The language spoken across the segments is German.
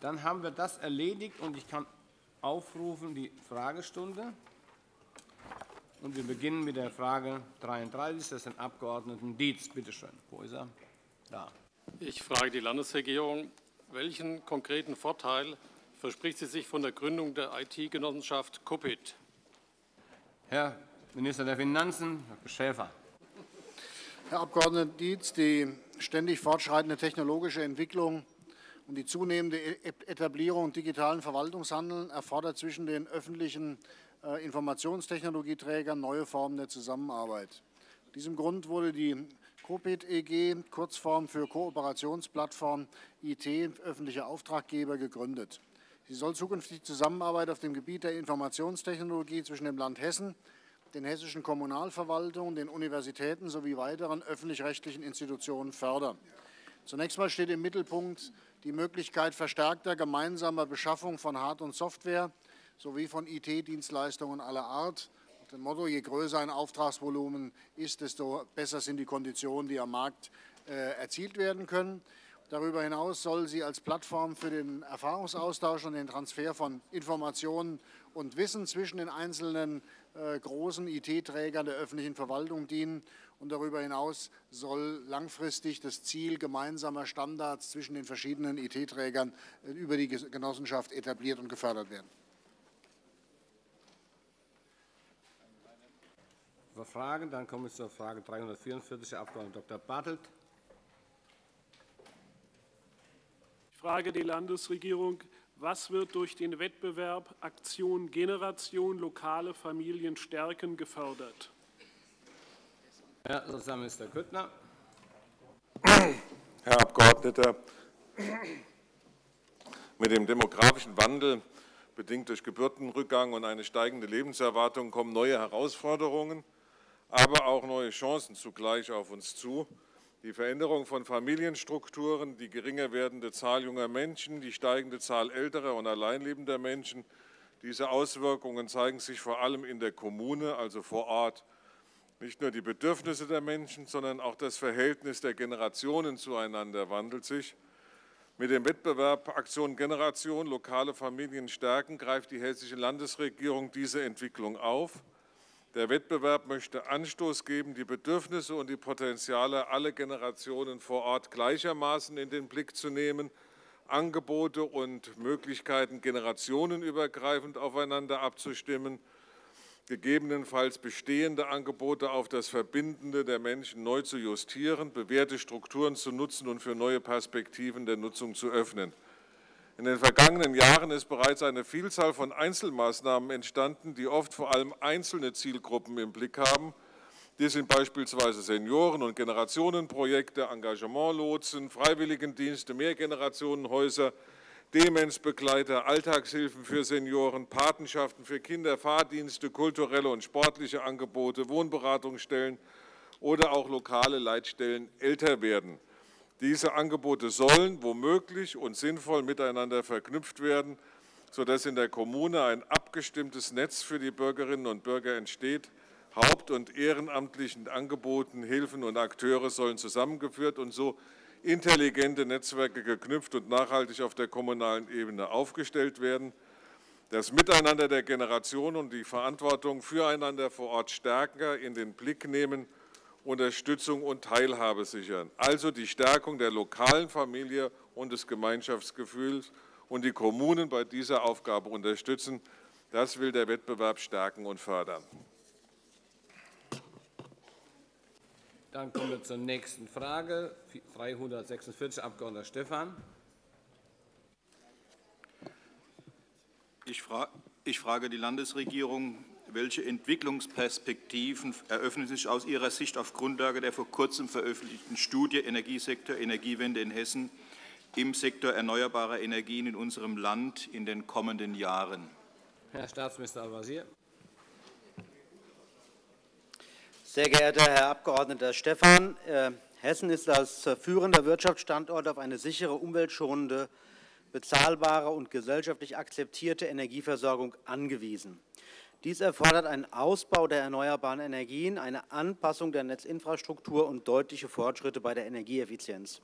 Dann haben wir das erledigt, und ich kann aufrufen die Fragestunde. Und wir beginnen mit der Frage 33 des Herrn Abg. Dietz. Bitte schön. Wo ist er? Da. Ich frage die Landesregierung, welchen konkreten Vorteil verspricht sie sich von der Gründung der IT-Genossenschaft COPIT? Herr Minister der Finanzen, Herr Schäfer. Herr Abg. Dietz, die ständig fortschreitende technologische Entwicklung und die zunehmende e-, Etablierung digitalen Verwaltungshandeln erfordert zwischen den öffentlichen äh, Informationstechnologieträgern neue Formen der Zusammenarbeit. Aus diesem Grund wurde die COPIT EG, Kurzform für Kooperationsplattform IT, öffentliche Auftraggeber, gegründet. Sie soll zukünftig Zusammenarbeit auf dem Gebiet der Informationstechnologie zwischen dem Land Hessen, den hessischen Kommunalverwaltungen, den Universitäten sowie weiteren öffentlich-rechtlichen Institutionen fördern. Zunächst einmal steht im Mittelpunkt die Möglichkeit verstärkter gemeinsamer Beschaffung von Hard- und Software sowie von IT-Dienstleistungen aller Art. Nach dem Motto, je größer ein Auftragsvolumen ist, desto besser sind die Konditionen, die am Markt äh, erzielt werden können. Darüber hinaus soll sie als Plattform für den Erfahrungsaustausch und den Transfer von Informationen und Wissen zwischen den einzelnen äh, großen IT-Trägern der öffentlichen Verwaltung dienen. Und darüber hinaus soll langfristig das Ziel gemeinsamer Standards zwischen den verschiedenen IT-Trägern äh, über die Genossenschaft etabliert und gefördert werden. Fragen? Dann kommen wir zur Frage 344, Herr Abg. Dr. Bartelt. Ich frage die Landesregierung, was wird durch den Wettbewerb Aktion Generation lokale Familien stärken gefördert? Herr Sozialminister Grüttner. Herr Abgeordneter, mit dem demografischen Wandel, bedingt durch Geburtenrückgang und eine steigende Lebenserwartung, kommen neue Herausforderungen, aber auch neue Chancen zugleich auf uns zu. Die Veränderung von Familienstrukturen, die geringer werdende Zahl junger Menschen, die steigende Zahl älterer und alleinlebender Menschen, diese Auswirkungen zeigen sich vor allem in der Kommune, also vor Ort. Nicht nur die Bedürfnisse der Menschen, sondern auch das Verhältnis der Generationen zueinander wandelt sich. Mit dem Wettbewerb Aktion Generation lokale Familien stärken greift die Hessische Landesregierung diese Entwicklung auf. Der Wettbewerb möchte Anstoß geben, die Bedürfnisse und die Potenziale aller Generationen vor Ort gleichermaßen in den Blick zu nehmen, Angebote und Möglichkeiten generationenübergreifend aufeinander abzustimmen, gegebenenfalls bestehende Angebote auf das Verbindende der Menschen neu zu justieren, bewährte Strukturen zu nutzen und für neue Perspektiven der Nutzung zu öffnen. In den vergangenen Jahren ist bereits eine Vielzahl von Einzelmaßnahmen entstanden, die oft vor allem einzelne Zielgruppen im Blick haben. Dies sind beispielsweise Senioren- und Generationenprojekte, Engagementlotsen, Freiwilligendienste, Mehrgenerationenhäuser, Demenzbegleiter, Alltagshilfen für Senioren, Patenschaften für Kinder, Fahrdienste, kulturelle und sportliche Angebote, Wohnberatungsstellen oder auch lokale Leitstellen älter werden. Diese Angebote sollen womöglich und sinnvoll miteinander verknüpft werden, sodass in der Kommune ein abgestimmtes Netz für die Bürgerinnen und Bürger entsteht. Haupt- und ehrenamtlichen Angeboten, Hilfen und Akteure sollen zusammengeführt und so intelligente Netzwerke geknüpft und nachhaltig auf der kommunalen Ebene aufgestellt werden. Das Miteinander der Generationen und die Verantwortung füreinander vor Ort stärker in den Blick nehmen Unterstützung und Teilhabe sichern, also die Stärkung der lokalen Familie und des Gemeinschaftsgefühls und die Kommunen bei dieser Aufgabe unterstützen. Das will der Wettbewerb stärken und fördern. Dann kommen wir zur nächsten Frage, 346, Abg. Stephan. Ich frage die Landesregierung, welche Entwicklungsperspektiven eröffnen sich aus Ihrer Sicht auf Grundlage der vor kurzem veröffentlichten Studie Energiesektor Energiewende in Hessen im Sektor erneuerbarer Energien in unserem Land in den kommenden Jahren? Herr Staatsminister Al-Wazir. Sehr geehrter Herr Abg. Stephan, äh, Hessen ist als führender Wirtschaftsstandort auf eine sichere, umweltschonende, bezahlbare und gesellschaftlich akzeptierte Energieversorgung angewiesen. Dies erfordert einen Ausbau der erneuerbaren Energien, eine Anpassung der Netzinfrastruktur und deutliche Fortschritte bei der Energieeffizienz.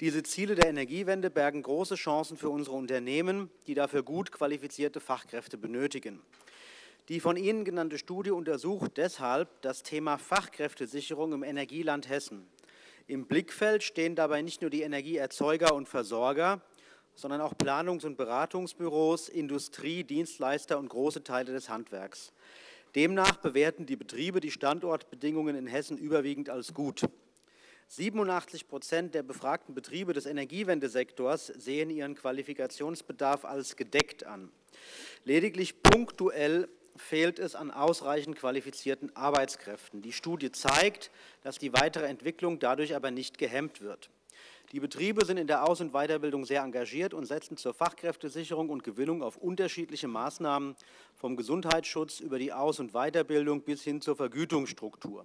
Diese Ziele der Energiewende bergen große Chancen für unsere Unternehmen, die dafür gut qualifizierte Fachkräfte benötigen. Die von Ihnen genannte Studie untersucht deshalb das Thema Fachkräftesicherung im Energieland Hessen. Im Blickfeld stehen dabei nicht nur die Energieerzeuger und Versorger, sondern auch Planungs- und Beratungsbüros, Industrie, Dienstleister und große Teile des Handwerks. Demnach bewerten die Betriebe die Standortbedingungen in Hessen überwiegend als gut. 87 Prozent der befragten Betriebe des Energiewendesektors sehen ihren Qualifikationsbedarf als gedeckt an. Lediglich punktuell fehlt es an ausreichend qualifizierten Arbeitskräften. Die Studie zeigt, dass die weitere Entwicklung dadurch aber nicht gehemmt wird. Die Betriebe sind in der Aus- und Weiterbildung sehr engagiert und setzen zur Fachkräftesicherung und Gewinnung auf unterschiedliche Maßnahmen vom Gesundheitsschutz über die Aus- und Weiterbildung bis hin zur Vergütungsstruktur.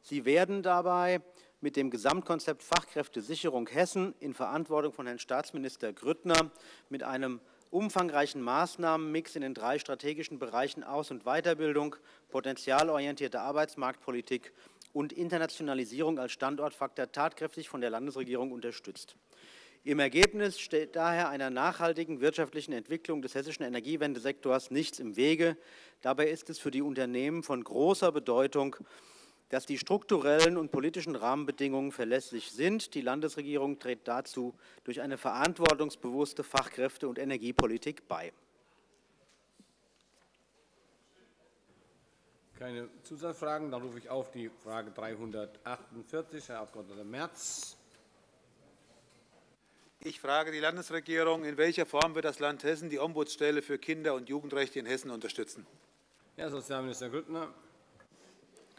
Sie werden dabei mit dem Gesamtkonzept Fachkräftesicherung Hessen in Verantwortung von Herrn Staatsminister Grüttner mit einem umfangreichen Maßnahmenmix in den drei strategischen Bereichen Aus- und Weiterbildung, potenzialorientierte Arbeitsmarktpolitik und Internationalisierung als Standortfaktor tatkräftig von der Landesregierung unterstützt. Im Ergebnis steht daher einer nachhaltigen wirtschaftlichen Entwicklung des hessischen Energiewendesektors nichts im Wege. Dabei ist es für die Unternehmen von großer Bedeutung, dass die strukturellen und politischen Rahmenbedingungen verlässlich sind. Die Landesregierung trägt dazu durch eine verantwortungsbewusste Fachkräfte- und Energiepolitik bei. Keine Zusatzfragen. Dann rufe ich auf die Frage 348, Herr Abg. Merz. Ich frage die Landesregierung, in welcher Form wird das Land Hessen die Ombudsstelle für Kinder- und Jugendrechte in Hessen unterstützen? Herr Sozialminister Grüttner.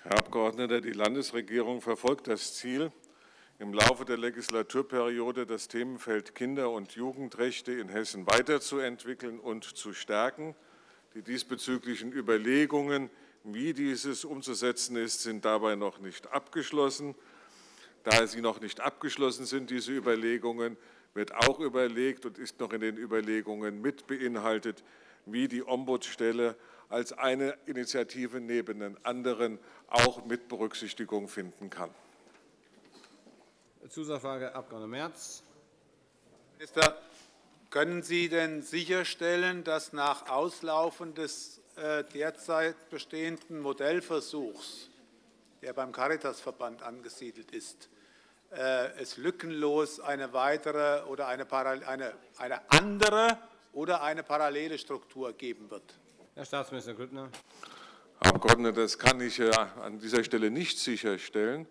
Herr Abgeordneter, die Landesregierung verfolgt das Ziel, im Laufe der Legislaturperiode das Themenfeld Kinder- und Jugendrechte in Hessen weiterzuentwickeln und zu stärken. Die diesbezüglichen Überlegungen, wie dieses umzusetzen ist, sind dabei noch nicht abgeschlossen. Da sie noch nicht abgeschlossen sind, diese Überlegungen, wird auch überlegt und ist noch in den Überlegungen mit beinhaltet, wie die Ombudsstelle als eine Initiative neben den anderen auch mit Berücksichtigung finden kann. Zusatzfrage, Abg. Merz. Minister, können Sie denn sicherstellen, dass nach Auslaufen des äh, derzeit bestehenden Modellversuchs, der beim Caritasverband angesiedelt ist, äh, es lückenlos eine weitere oder eine, eine, eine andere oder eine parallele Struktur geben wird? Herr Staatsminister Grüttner. Abgeordneter, das kann ich äh, an dieser Stelle nicht sicherstellen,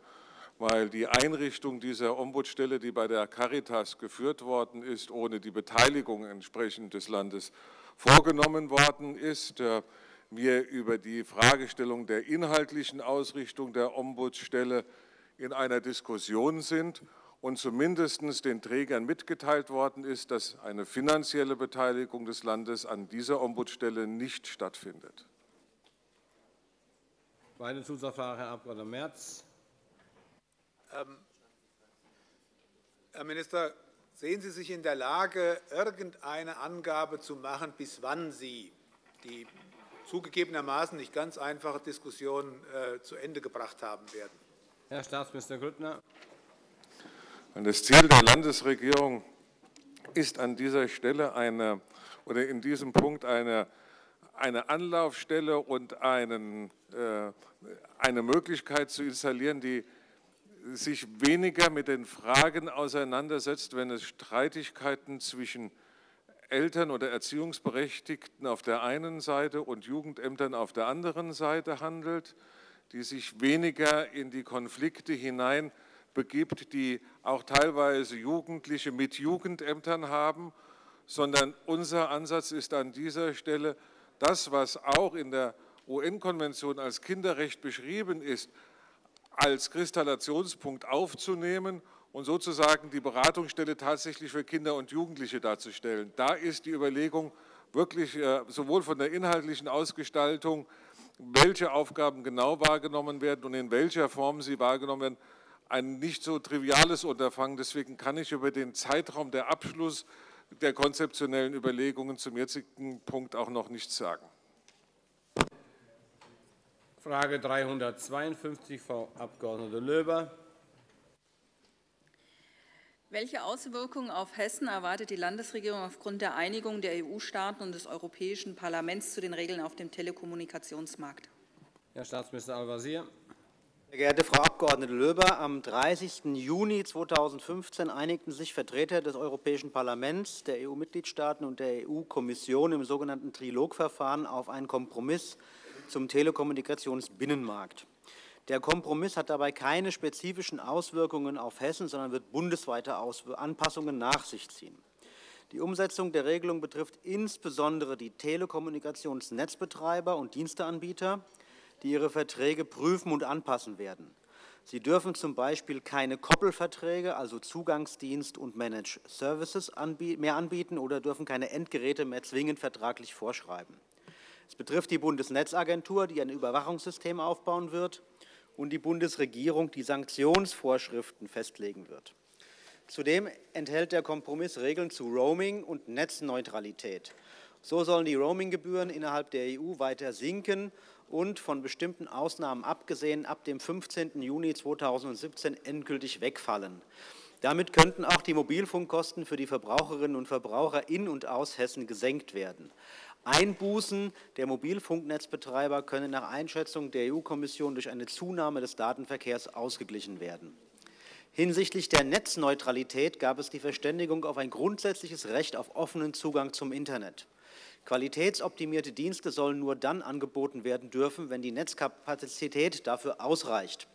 weil die Einrichtung dieser Ombudsstelle, die bei der Caritas geführt worden ist, ohne die Beteiligung entsprechend des Landes vorgenommen worden ist. Äh, wir über die Fragestellung der inhaltlichen Ausrichtung der Ombudsstelle in einer Diskussion sind und zumindest den Trägern mitgeteilt worden ist, dass eine finanzielle Beteiligung des Landes an dieser Ombudsstelle nicht stattfindet. Meine Zusatzfrage, Herr Abg. Merz. Ähm, Herr Minister, sehen Sie sich in der Lage, irgendeine Angabe zu machen, bis wann Sie die zugegebenermaßen nicht ganz einfache Diskussion äh, zu Ende gebracht haben werden? Herr Staatsminister Grüttner. Das Ziel der Landesregierung ist an dieser Stelle eine, oder in diesem Punkt eine, eine Anlaufstelle und einen, äh, eine Möglichkeit zu installieren, die sich weniger mit den Fragen auseinandersetzt, wenn es Streitigkeiten zwischen Eltern oder Erziehungsberechtigten auf der einen Seite und Jugendämtern auf der anderen Seite handelt, die sich weniger in die Konflikte hinein begibt, die auch teilweise Jugendliche mit Jugendämtern haben, sondern unser Ansatz ist an dieser Stelle, das, was auch in der UN-Konvention als Kinderrecht beschrieben ist, als Kristallationspunkt aufzunehmen und sozusagen die Beratungsstelle tatsächlich für Kinder und Jugendliche darzustellen. Da ist die Überlegung wirklich äh, sowohl von der inhaltlichen Ausgestaltung, welche Aufgaben genau wahrgenommen werden und in welcher Form sie wahrgenommen werden, ein nicht so triviales Unterfangen. Deswegen kann ich über den Zeitraum der Abschluss der konzeptionellen Überlegungen zum jetzigen Punkt auch noch nichts sagen. Frage 352, Frau Abg. Löber. Welche Auswirkungen auf Hessen erwartet die Landesregierung aufgrund der Einigung der EU-Staaten und des Europäischen Parlaments zu den Regeln auf dem Telekommunikationsmarkt? Herr Staatsminister Al-Wazir. Sehr geehrte Frau Abg. Löber, am 30. Juni 2015 einigten sich Vertreter des Europäischen Parlaments, der EU-Mitgliedstaaten und der EU-Kommission im sogenannten Trilogverfahren auf einen Kompromiss zum Telekommunikationsbinnenmarkt. Der Kompromiss hat dabei keine spezifischen Auswirkungen auf Hessen, sondern wird bundesweite Anpassungen nach sich ziehen. Die Umsetzung der Regelung betrifft insbesondere die Telekommunikationsnetzbetreiber und Diensteanbieter, die ihre Verträge prüfen und anpassen werden. Sie dürfen zum Beispiel keine Koppelverträge, also Zugangsdienst und Managed Services mehr anbieten oder dürfen keine Endgeräte mehr zwingend vertraglich vorschreiben. Es betrifft die Bundesnetzagentur, die ein Überwachungssystem aufbauen wird und die Bundesregierung die Sanktionsvorschriften festlegen wird. Zudem enthält der Kompromiss Regeln zu Roaming und Netzneutralität. So sollen die Roaminggebühren innerhalb der EU weiter sinken und von bestimmten Ausnahmen abgesehen ab dem 15. Juni 2017 endgültig wegfallen. Damit könnten auch die Mobilfunkkosten für die Verbraucherinnen und Verbraucher in und aus Hessen gesenkt werden. Einbußen der Mobilfunknetzbetreiber können nach Einschätzung der EU-Kommission durch eine Zunahme des Datenverkehrs ausgeglichen werden. Hinsichtlich der Netzneutralität gab es die Verständigung auf ein grundsätzliches Recht auf offenen Zugang zum Internet. Qualitätsoptimierte Dienste sollen nur dann angeboten werden dürfen, wenn die Netzkapazität dafür ausreicht.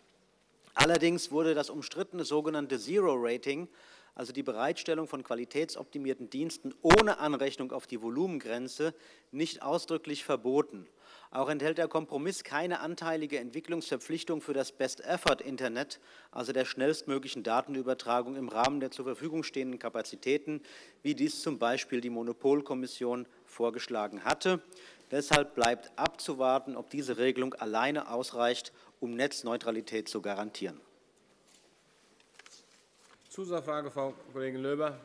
Allerdings wurde das umstrittene sogenannte Zero-Rating also die Bereitstellung von qualitätsoptimierten Diensten ohne Anrechnung auf die Volumengrenze, nicht ausdrücklich verboten. Auch enthält der Kompromiss keine anteilige Entwicklungsverpflichtung für das Best-Effort-Internet, also der schnellstmöglichen Datenübertragung im Rahmen der zur Verfügung stehenden Kapazitäten, wie dies zum Beispiel die Monopolkommission vorgeschlagen hatte. Deshalb bleibt abzuwarten, ob diese Regelung alleine ausreicht, um Netzneutralität zu garantieren. Zusatzfrage, Frau Kollegin Löber.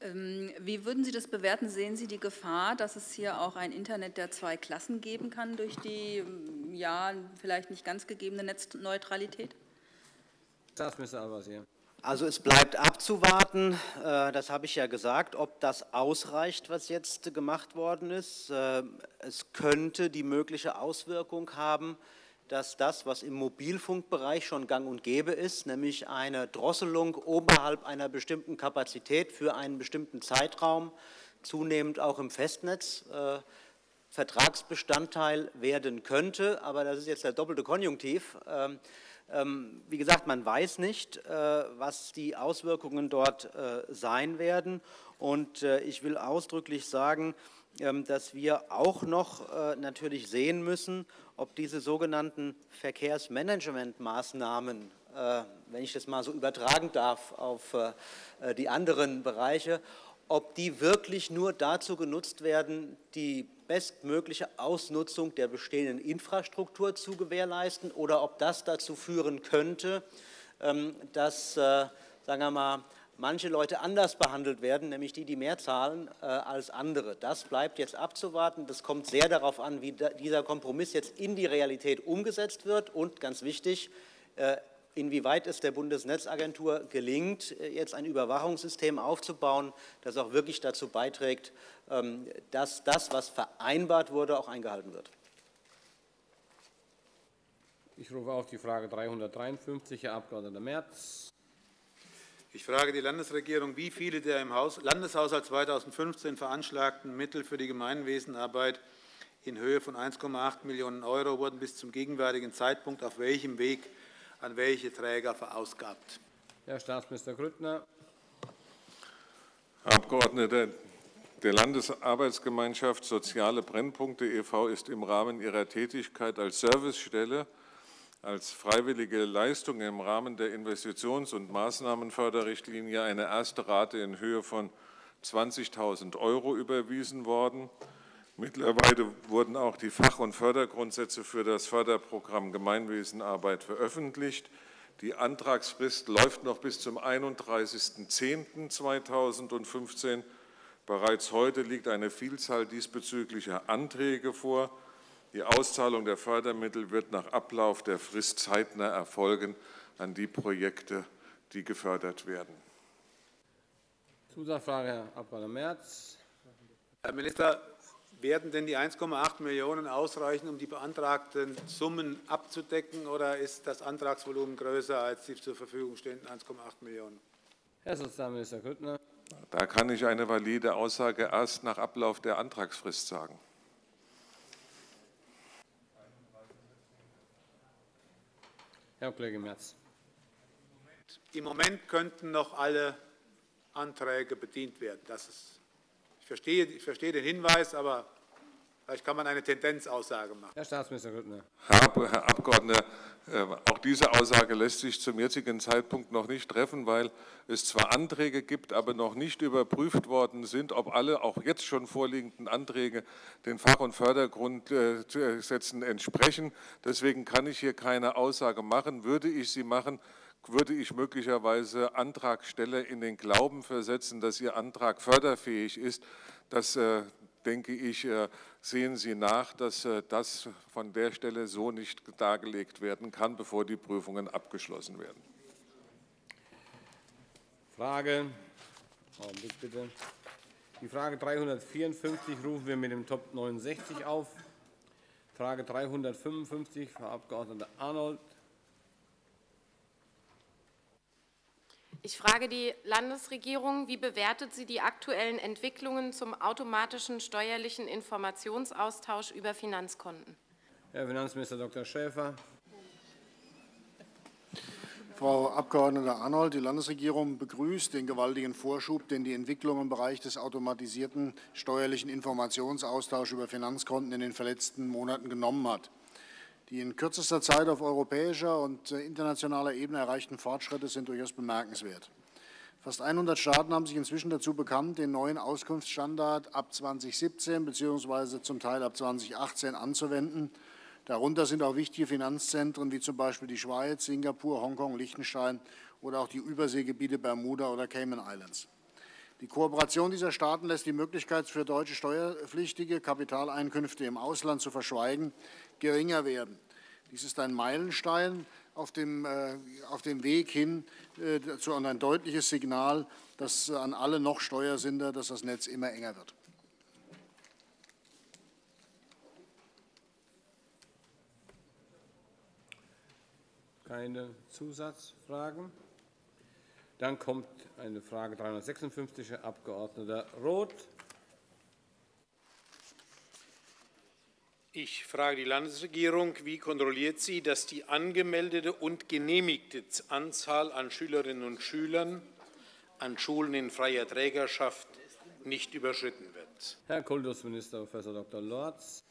Ähm, wie würden Sie das bewerten? Sehen Sie die Gefahr, dass es hier auch ein Internet der zwei Klassen geben kann durch die ähm, ja, vielleicht nicht ganz gegebene Netzneutralität? Staatsminister Al-Wazir. Also es bleibt abzuwarten, äh, das habe ich ja gesagt, ob das ausreicht, was jetzt gemacht worden ist. Äh, es könnte die mögliche Auswirkung haben, dass das, was im Mobilfunkbereich schon gang und gäbe ist, nämlich eine Drosselung oberhalb einer bestimmten Kapazität für einen bestimmten Zeitraum, zunehmend auch im Festnetz äh, Vertragsbestandteil werden könnte. Aber das ist jetzt der doppelte Konjunktiv. Ähm, wie gesagt, man weiß nicht, äh, was die Auswirkungen dort äh, sein werden. Und äh, ich will ausdrücklich sagen, ähm, dass wir auch noch natürlich sehen müssen, ob diese sogenannten Verkehrsmanagementmaßnahmen, wenn ich das mal so übertragen darf auf die anderen Bereiche, ob die wirklich nur dazu genutzt werden, die bestmögliche Ausnutzung der bestehenden Infrastruktur zu gewährleisten oder ob das dazu führen könnte, ähm, dass, sagen wir mal, manche Leute anders behandelt werden, nämlich die, die mehr zahlen äh, als andere. Das bleibt jetzt abzuwarten. Das kommt sehr darauf an, wie dieser Kompromiss jetzt in die Realität umgesetzt wird und ganz wichtig, äh, inwieweit es der Bundesnetzagentur gelingt, äh, jetzt ein Überwachungssystem aufzubauen, das auch wirklich dazu beiträgt, ähm, dass das, was vereinbart wurde, auch eingehalten wird. Ich rufe auf die Frage 353, Herr Abg. Merz. Ich frage die Landesregierung, wie viele der im Landeshaushalt 2015 veranschlagten Mittel für die Gemeinwesenarbeit in Höhe von 1,8 Millionen € wurden bis zum gegenwärtigen Zeitpunkt auf welchem Weg an welche Träger verausgabt? Herr Staatsminister Grüttner. Herr Abgeordneter, der Landesarbeitsgemeinschaft Soziale Brennpunkte e.V. ist im Rahmen ihrer Tätigkeit als Servicestelle als freiwillige Leistung im Rahmen der Investitions- und Maßnahmenförderrichtlinie eine erste Rate in Höhe von 20.000 € überwiesen worden. Mittlerweile wurden auch die Fach- und Fördergrundsätze für das Förderprogramm Gemeinwesenarbeit veröffentlicht. Die Antragsfrist läuft noch bis zum 31.10.2015. Bereits heute liegt eine Vielzahl diesbezüglicher Anträge vor. Die Auszahlung der Fördermittel wird nach Ablauf der Frist zeitnah erfolgen an die Projekte, die gefördert werden. Zusatzfrage, Herr Abg. Merz. Herr Minister, werden denn die 1,8 Millionen ausreichen, um die beantragten Summen abzudecken, oder ist das Antragsvolumen größer als die zur Verfügung stehenden 1,8 Millionen? Herr Sozialminister Grüttner. Da kann ich eine valide Aussage erst nach Ablauf der Antragsfrist sagen. Herr Kollege Merz. Im Moment könnten noch alle Anträge bedient werden. Das ist, ich, verstehe, ich verstehe den Hinweis, aber vielleicht kann man eine Tendenzaussage machen. Herr Staatsminister Grüttner. Herr, Herr Abgeordneter, äh, auch diese Aussage lässt sich zum jetzigen Zeitpunkt noch nicht treffen, weil es zwar Anträge gibt, aber noch nicht überprüft worden sind, ob alle auch jetzt schon vorliegenden Anträge den Fach- und Fördergrundsätzen entsprechen. Deswegen kann ich hier keine Aussage machen. Würde ich sie machen, würde ich möglicherweise Antragsteller in den Glauben versetzen, dass ihr Antrag förderfähig ist. Das äh, denke ich, äh, sehen Sie nach, dass äh, das von der Stelle so nicht dargelegt werden kann, bevor die Prüfungen abgeschlossen werden. Frage, bitte. Die Frage 354 rufen wir mit dem Top 69 auf. Frage 355, Frau Abg. Arnold. Ich frage die Landesregierung, wie bewertet sie die aktuellen Entwicklungen zum automatischen steuerlichen Informationsaustausch über Finanzkonten? Herr Finanzminister Dr. Schäfer. Frau Abg. Arnold, die Landesregierung begrüßt den gewaltigen Vorschub, den die Entwicklung im Bereich des automatisierten steuerlichen Informationsaustauschs über Finanzkonten in den verletzten Monaten genommen hat. Die in kürzester Zeit auf europäischer und äh, internationaler Ebene erreichten Fortschritte sind durchaus bemerkenswert. Fast 100 Staaten haben sich inzwischen dazu bekannt, den neuen Auskunftsstandard ab 2017 bzw. zum Teil ab 2018 anzuwenden. Darunter sind auch wichtige Finanzzentren wie zum Beispiel die Schweiz, Singapur, Hongkong, Liechtenstein oder auch die Überseegebiete Bermuda oder Cayman Islands. Die Kooperation dieser Staaten lässt die Möglichkeit für deutsche Steuerpflichtige, Kapitaleinkünfte im Ausland zu verschweigen, geringer werden. Dies ist ein Meilenstein auf dem, äh, auf dem Weg hin äh, zu ein deutliches Signal, dass äh, an alle noch Steuersünder, dass das Netz immer enger wird. Keine Zusatzfragen. Dann kommt eine Frage 356, Herr Abg. Roth. Ich frage die Landesregierung, wie kontrolliert sie, dass die angemeldete und genehmigte Anzahl an Schülerinnen und Schülern an Schulen in freier Trägerschaft nicht überschritten wird? Herr Kultusminister Prof. Dr. Lorz.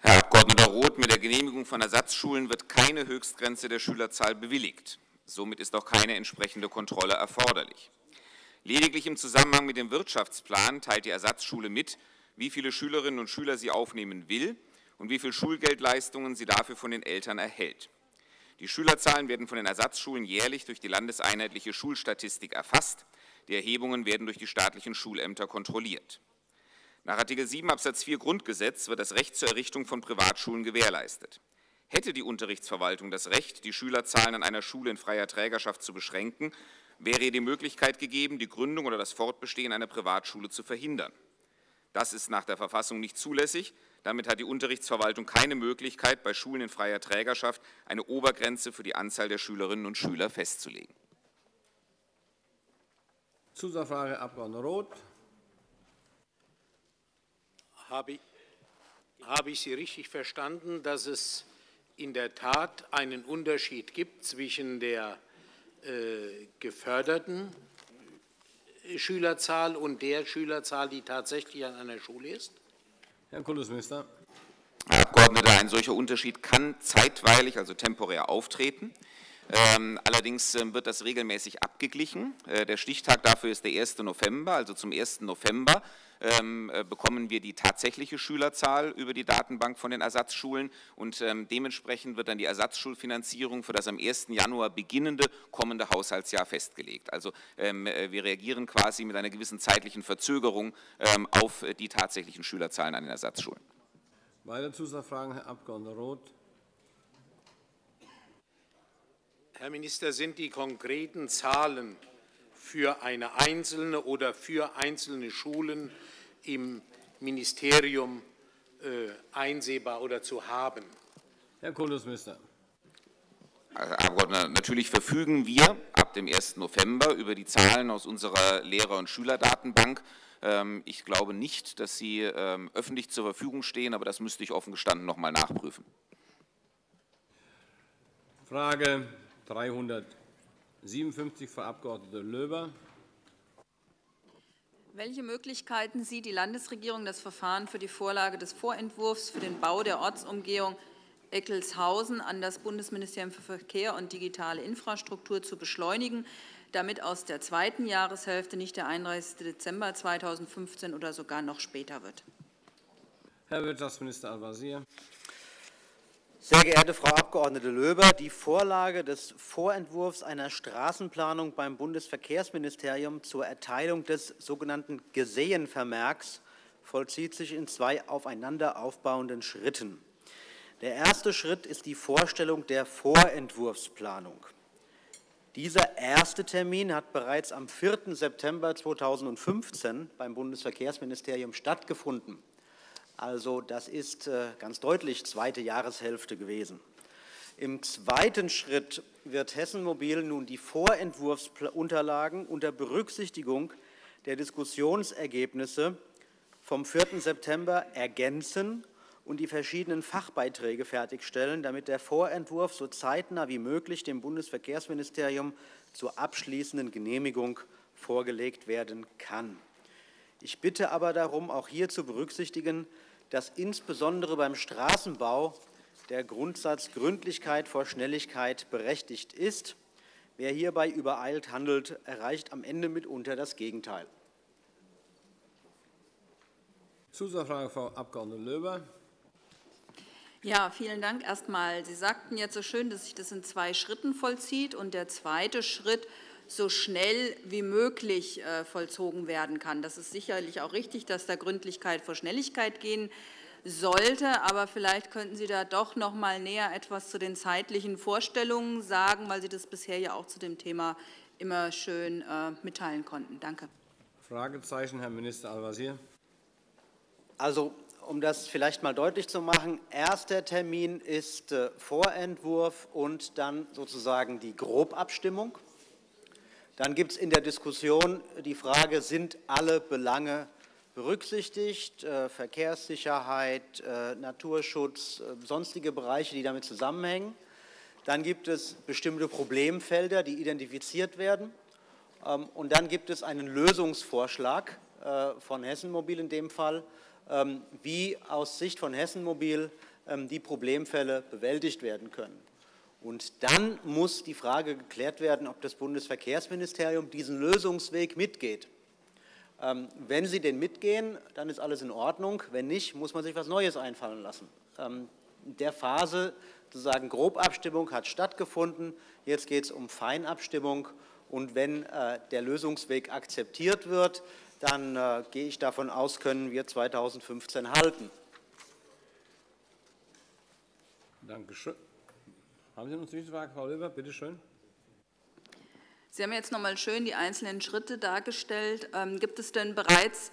Herr Abg. Roth, mit der Genehmigung von Ersatzschulen wird keine Höchstgrenze der Schülerzahl bewilligt. Somit ist auch keine entsprechende Kontrolle erforderlich. Lediglich im Zusammenhang mit dem Wirtschaftsplan teilt die Ersatzschule mit, wie viele Schülerinnen und Schüler sie aufnehmen will und wie viel Schulgeldleistungen sie dafür von den Eltern erhält. Die Schülerzahlen werden von den Ersatzschulen jährlich durch die landeseinheitliche Schulstatistik erfasst. Die Erhebungen werden durch die staatlichen Schulämter kontrolliert. Nach Artikel 7 Absatz 4 Grundgesetz wird das Recht zur Errichtung von Privatschulen gewährleistet. Hätte die Unterrichtsverwaltung das Recht, die Schülerzahlen an einer Schule in freier Trägerschaft zu beschränken, wäre ihr die Möglichkeit gegeben, die Gründung oder das Fortbestehen einer Privatschule zu verhindern. Das ist nach der Verfassung nicht zulässig, damit hat die Unterrichtsverwaltung keine Möglichkeit, bei Schulen in freier Trägerschaft eine Obergrenze für die Anzahl der Schülerinnen und Schüler festzulegen. Zusatzfrage, Abg. Roth. Habe ich, habe ich Sie richtig verstanden, dass es in der Tat einen Unterschied gibt zwischen der äh, geförderten Schülerzahl und der Schülerzahl, die tatsächlich an einer Schule ist? Herr Kultusminister. Herr Abgeordneter, ein solcher Unterschied kann zeitweilig, also temporär auftreten. Ähm, allerdings ähm, wird das regelmäßig abgeglichen. Äh, der Stichtag dafür ist der 1. November, also zum 1. November ähm, äh, bekommen wir die tatsächliche Schülerzahl über die Datenbank von den Ersatzschulen und dementsprechend wird dann die Ersatzschulfinanzierung für das am 1. Januar beginnende kommende Haushaltsjahr festgelegt. Also äh, wir reagieren quasi mit einer gewissen zeitlichen Verzögerung auf die tatsächlichen Schülerzahlen an den Ersatzschulen. Weitere Zusatzfragen, Herr Abg. Roth. Herr Minister, sind die konkreten Zahlen für eine einzelne oder für einzelne Schulen im Ministerium äh, einsehbar oder zu haben? Herr Kultusminister. Herr Abgeordneter, natürlich verfügen wir ab dem 1. November über die Zahlen aus unserer Lehrer- und Schülerdatenbank. Ähm, ich glaube nicht, dass sie ähm, öffentlich zur Verfügung stehen, aber das müsste ich offen gestanden noch einmal nachprüfen. Frage 357, Frau Abg. Löber. Welche Möglichkeiten sieht die Landesregierung, das Verfahren für die Vorlage des Vorentwurfs für den Bau der Ortsumgehung Eckelshausen an das Bundesministerium für Verkehr und digitale Infrastruktur zu beschleunigen, damit aus der zweiten Jahreshälfte nicht der 31. Dezember 2015 oder sogar noch später wird? Herr Wirtschaftsminister Al-Wazir. Sehr geehrte Frau Abg. Löber, die Vorlage des Vorentwurfs einer Straßenplanung beim Bundesverkehrsministerium zur Erteilung des sogenannten Gesehenvermerks vollzieht sich in zwei aufeinander aufbauenden Schritten. Der erste Schritt ist die Vorstellung der Vorentwurfsplanung. Dieser erste Termin hat bereits am 4. September 2015 beim Bundesverkehrsministerium stattgefunden. Also das ist äh, ganz deutlich zweite Jahreshälfte gewesen. Im zweiten Schritt wird Hessen Mobil nun die Vorentwurfsunterlagen unter Berücksichtigung der Diskussionsergebnisse vom 4. September ergänzen und die verschiedenen Fachbeiträge fertigstellen, damit der Vorentwurf so zeitnah wie möglich dem Bundesverkehrsministerium zur abschließenden Genehmigung vorgelegt werden kann. Ich bitte aber darum, auch hier zu berücksichtigen, dass insbesondere beim Straßenbau der Grundsatz Gründlichkeit vor Schnelligkeit berechtigt ist. Wer hierbei übereilt handelt, erreicht am Ende mitunter das Gegenteil. Zusatzfrage, Frau Abg. Löber. Ja, vielen Dank. Erst einmal, Sie sagten jetzt so schön, dass sich das in zwei Schritten vollzieht. Und der zweite Schritt so schnell wie möglich äh, vollzogen werden kann. Das ist sicherlich auch richtig, dass da Gründlichkeit vor Schnelligkeit gehen sollte. Aber vielleicht könnten Sie da doch noch mal näher etwas zu den zeitlichen Vorstellungen sagen, weil Sie das bisher ja auch zu dem Thema immer schön äh, mitteilen konnten. Danke. Fragezeichen, Herr Minister Al-Wazir. Also, um das vielleicht mal deutlich zu machen, erster Termin ist äh, Vorentwurf und dann sozusagen die Grobabstimmung. Dann gibt es in der Diskussion die Frage, sind alle Belange berücksichtigt, äh, Verkehrssicherheit, äh, Naturschutz, äh, sonstige Bereiche, die damit zusammenhängen. Dann gibt es bestimmte Problemfelder, die identifiziert werden. Ähm, und dann gibt es einen Lösungsvorschlag äh, von Hessen Mobil in dem Fall, ähm, wie aus Sicht von Hessen Mobil ähm, die Problemfälle bewältigt werden können. Und dann muss die Frage geklärt werden, ob das Bundesverkehrsministerium diesen Lösungsweg mitgeht. Ähm, wenn Sie den mitgehen, dann ist alles in Ordnung. Wenn nicht, muss man sich etwas Neues einfallen lassen. Ähm, in der Phase sozusagen Grobabstimmung hat stattgefunden. Jetzt geht es um Feinabstimmung. Und wenn äh, der Lösungsweg akzeptiert wird, dann äh, gehe ich davon aus, können wir 2015 halten. Dankeschön. Haben Sie noch eine Zwischenfrage, Frau Löber? Bitte schön. Sie haben jetzt noch einmal schön die einzelnen Schritte dargestellt. Ähm, gibt es denn bereits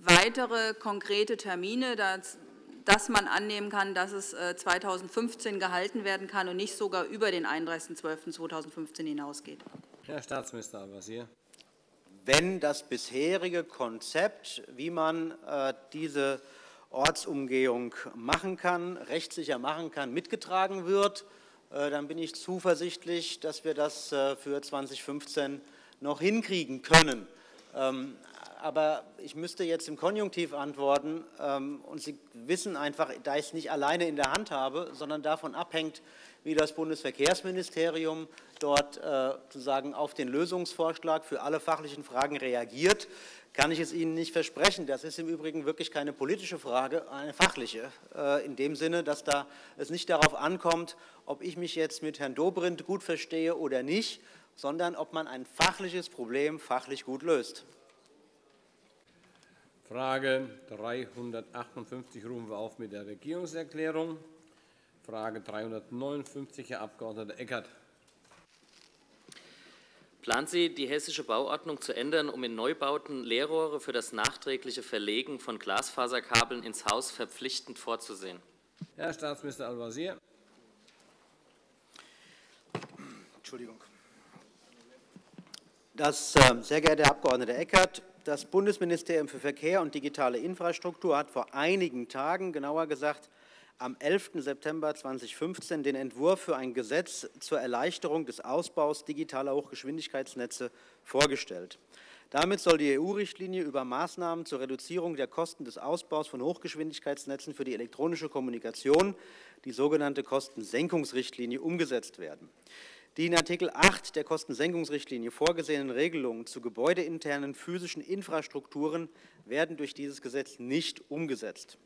weitere konkrete Termine, dass, dass man annehmen kann, dass es 2015 äh, gehalten werden kann und nicht sogar über den 31.12.2015 hinausgeht? Herr Staatsminister Al-Wazir. Wenn das bisherige Konzept, wie man äh, diese Ortsumgehung machen kann, rechtssicher machen kann, mitgetragen wird, äh, dann bin ich zuversichtlich, dass wir das äh, für 2015 noch hinkriegen können. Ähm, aber ich müsste jetzt im Konjunktiv antworten, ähm, und Sie wissen einfach, da ich es nicht alleine in der Hand habe, sondern davon abhängt, wie das Bundesverkehrsministerium dort äh, sozusagen auf den Lösungsvorschlag für alle fachlichen Fragen reagiert, kann ich es Ihnen nicht versprechen. Das ist im Übrigen wirklich keine politische Frage, eine fachliche, äh, in dem Sinne, dass da es nicht darauf ankommt, ob ich mich jetzt mit Herrn Dobrindt gut verstehe oder nicht, sondern ob man ein fachliches Problem fachlich gut löst. Frage 358 rufen wir auf mit der Regierungserklärung. Frage 359, Herr Abg. Eckert. Planen Sie, die hessische Bauordnung zu ändern, um in Neubauten Leerrohre für das nachträgliche Verlegen von Glasfaserkabeln ins Haus verpflichtend vorzusehen? Herr Staatsminister Al-Wazir. Entschuldigung. Das, äh, sehr geehrter Herr Abg. Eckert, das Bundesministerium für Verkehr und digitale Infrastruktur hat vor einigen Tagen, genauer gesagt am 11. September 2015, den Entwurf für ein Gesetz zur Erleichterung des Ausbaus digitaler Hochgeschwindigkeitsnetze vorgestellt. Damit soll die EU-Richtlinie über Maßnahmen zur Reduzierung der Kosten des Ausbaus von Hochgeschwindigkeitsnetzen für die elektronische Kommunikation, die sogenannte Kostensenkungsrichtlinie, umgesetzt werden. Die in Artikel 8 der Kostensenkungsrichtlinie vorgesehenen Regelungen zu gebäudeinternen physischen Infrastrukturen werden durch dieses Gesetz nicht umgesetzt.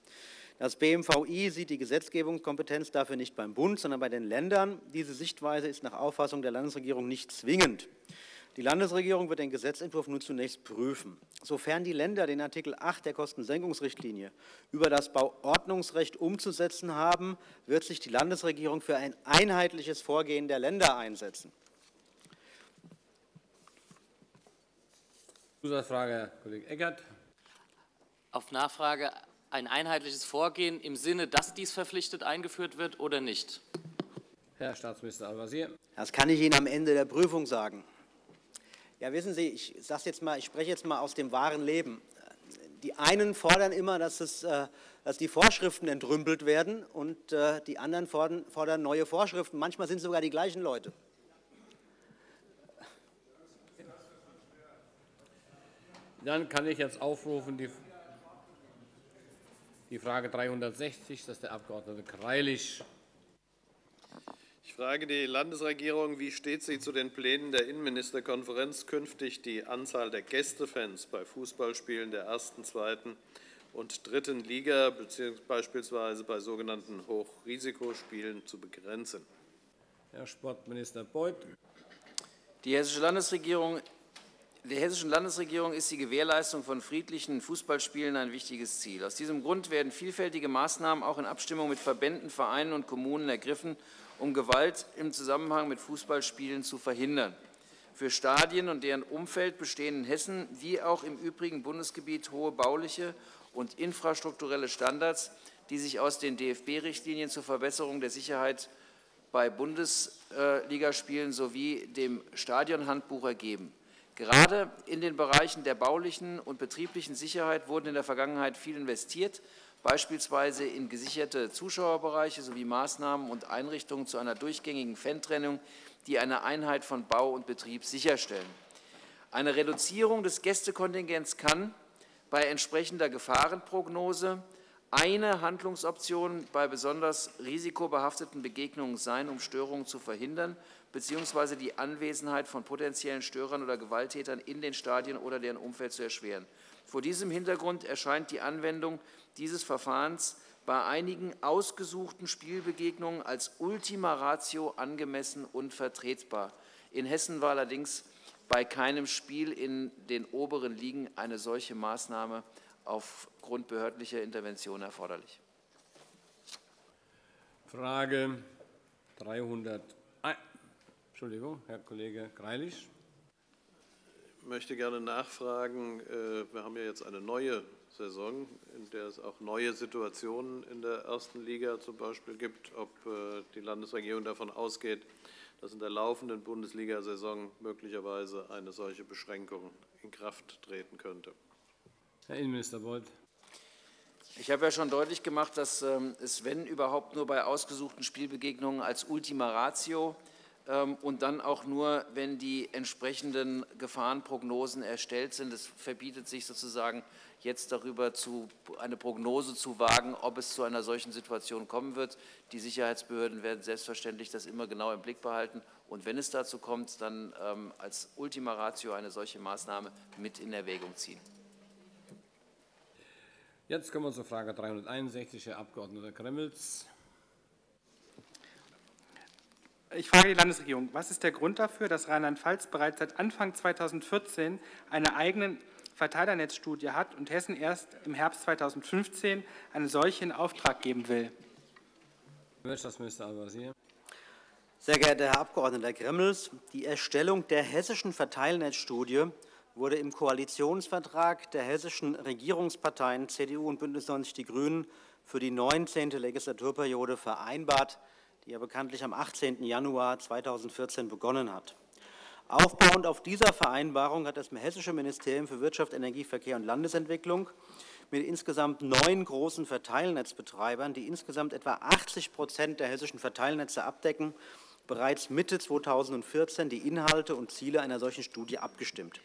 Das BMVI sieht die Gesetzgebungskompetenz dafür nicht beim Bund, sondern bei den Ländern. Diese Sichtweise ist nach Auffassung der Landesregierung nicht zwingend. Die Landesregierung wird den Gesetzentwurf nun zunächst prüfen. Sofern die Länder den Artikel 8 der Kostensenkungsrichtlinie über das Bauordnungsrecht umzusetzen haben, wird sich die Landesregierung für ein einheitliches Vorgehen der Länder einsetzen. Zusatzfrage, Herr Kollege Eckert. Auf Nachfrage ein einheitliches Vorgehen im Sinne, dass dies verpflichtet eingeführt wird oder nicht? Herr Staatsminister Al-Wazir. Das kann ich Ihnen am Ende der Prüfung sagen. Ja, wissen Sie, ich, jetzt mal, ich spreche jetzt mal aus dem wahren Leben. Die einen fordern immer, dass, es, äh, dass die Vorschriften entrümpelt werden, und äh, die anderen fordern, fordern neue Vorschriften. Manchmal sind es sogar die gleichen Leute. Dann kann ich jetzt aufrufen die, die Frage 360, das ist der Abg. Greilich. Ich frage die Landesregierung, wie steht sie zu den Plänen der Innenministerkonferenz, künftig die Anzahl der Gästefans bei Fußballspielen der ersten, zweiten und dritten Liga beispielsweise bei sogenannten Hochrisikospielen zu begrenzen? Herr Sportminister Beuth. Die Hessische Landesregierung der Hessischen Landesregierung ist die Gewährleistung von friedlichen Fußballspielen ein wichtiges Ziel. Aus diesem Grund werden vielfältige Maßnahmen auch in Abstimmung mit Verbänden, Vereinen und Kommunen ergriffen, um Gewalt im Zusammenhang mit Fußballspielen zu verhindern. Für Stadien und deren Umfeld bestehen in Hessen wie auch im übrigen Bundesgebiet hohe bauliche und infrastrukturelle Standards, die sich aus den DFB-Richtlinien zur Verbesserung der Sicherheit bei Bundesligaspielen sowie dem Stadionhandbuch ergeben. Gerade in den Bereichen der baulichen und betrieblichen Sicherheit wurden in der Vergangenheit viel investiert beispielsweise in gesicherte Zuschauerbereiche sowie Maßnahmen und Einrichtungen zu einer durchgängigen Fantrennung, die eine Einheit von Bau und Betrieb sicherstellen. Eine Reduzierung des Gästekontingents kann bei entsprechender Gefahrenprognose eine Handlungsoption bei besonders risikobehafteten Begegnungen sein, um Störungen zu verhindern bzw. die Anwesenheit von potenziellen Störern oder Gewalttätern in den Stadien oder deren Umfeld zu erschweren. Vor diesem Hintergrund erscheint die Anwendung dieses Verfahrens bei einigen ausgesuchten Spielbegegnungen als Ultima Ratio angemessen und vertretbar. In Hessen war allerdings bei keinem Spiel in den oberen Ligen eine solche Maßnahme aufgrund behördlicher Intervention erforderlich. Frage 300. Entschuldigung, Herr Kollege Greilich. Ich möchte gerne nachfragen. Äh, wir haben ja jetzt eine neue Saison, in der es auch neue Situationen in der ersten Liga zum Beispiel gibt, ob äh, die Landesregierung davon ausgeht, dass in der laufenden Bundesliga-Saison möglicherweise eine solche Beschränkung in Kraft treten könnte. Herr Innenminister Beuth. Ich habe ja schon deutlich gemacht, dass ähm, es, wenn überhaupt, nur bei ausgesuchten Spielbegegnungen als Ultima Ratio und dann auch nur, wenn die entsprechenden Gefahrenprognosen erstellt sind. Es verbietet sich sozusagen jetzt darüber zu, eine Prognose zu wagen, ob es zu einer solchen Situation kommen wird. Die Sicherheitsbehörden werden selbstverständlich das immer genau im Blick behalten und wenn es dazu kommt, dann ähm, als Ultima Ratio eine solche Maßnahme mit in Erwägung ziehen. Jetzt kommen wir zur Frage 361, Herr Abg. Gremmels. Ich frage die Landesregierung, was ist der Grund dafür, dass Rheinland-Pfalz bereits seit Anfang 2014 eine eigene Verteilernetzstudie hat und Hessen erst im Herbst 2015 eine solche in Auftrag geben will? Wirtschaftsminister Al-Wazir. Sehr geehrter Herr Abg. Gremmels, die Erstellung der hessischen Verteilnetzstudie wurde im Koalitionsvertrag der hessischen Regierungsparteien CDU und BÜNDNIS 90 die GRÜNEN für die 19. Legislaturperiode vereinbart die ja bekanntlich am 18. Januar 2014 begonnen hat. Aufbauend auf dieser Vereinbarung hat das Hessische Ministerium für Wirtschaft, Energie, Verkehr und Landesentwicklung mit insgesamt neun großen Verteilnetzbetreibern, die insgesamt etwa 80 Prozent der hessischen Verteilnetze abdecken, bereits Mitte 2014 die Inhalte und Ziele einer solchen Studie abgestimmt.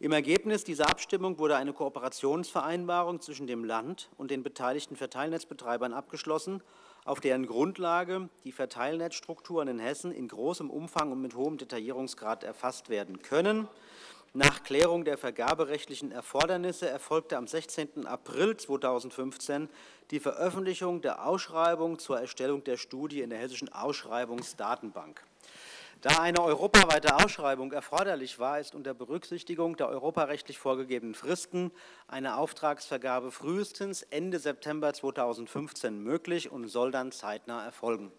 Im Ergebnis dieser Abstimmung wurde eine Kooperationsvereinbarung zwischen dem Land und den beteiligten Verteilnetzbetreibern abgeschlossen, auf deren Grundlage die Verteilnetzstrukturen in Hessen in großem Umfang und mit hohem Detaillierungsgrad erfasst werden können. Nach Klärung der vergaberechtlichen Erfordernisse erfolgte am 16. April 2015 die Veröffentlichung der Ausschreibung zur Erstellung der Studie in der Hessischen Ausschreibungsdatenbank. Da eine europaweite Ausschreibung erforderlich war, ist unter Berücksichtigung der europarechtlich vorgegebenen Fristen eine Auftragsvergabe frühestens Ende September 2015 möglich und soll dann zeitnah erfolgen.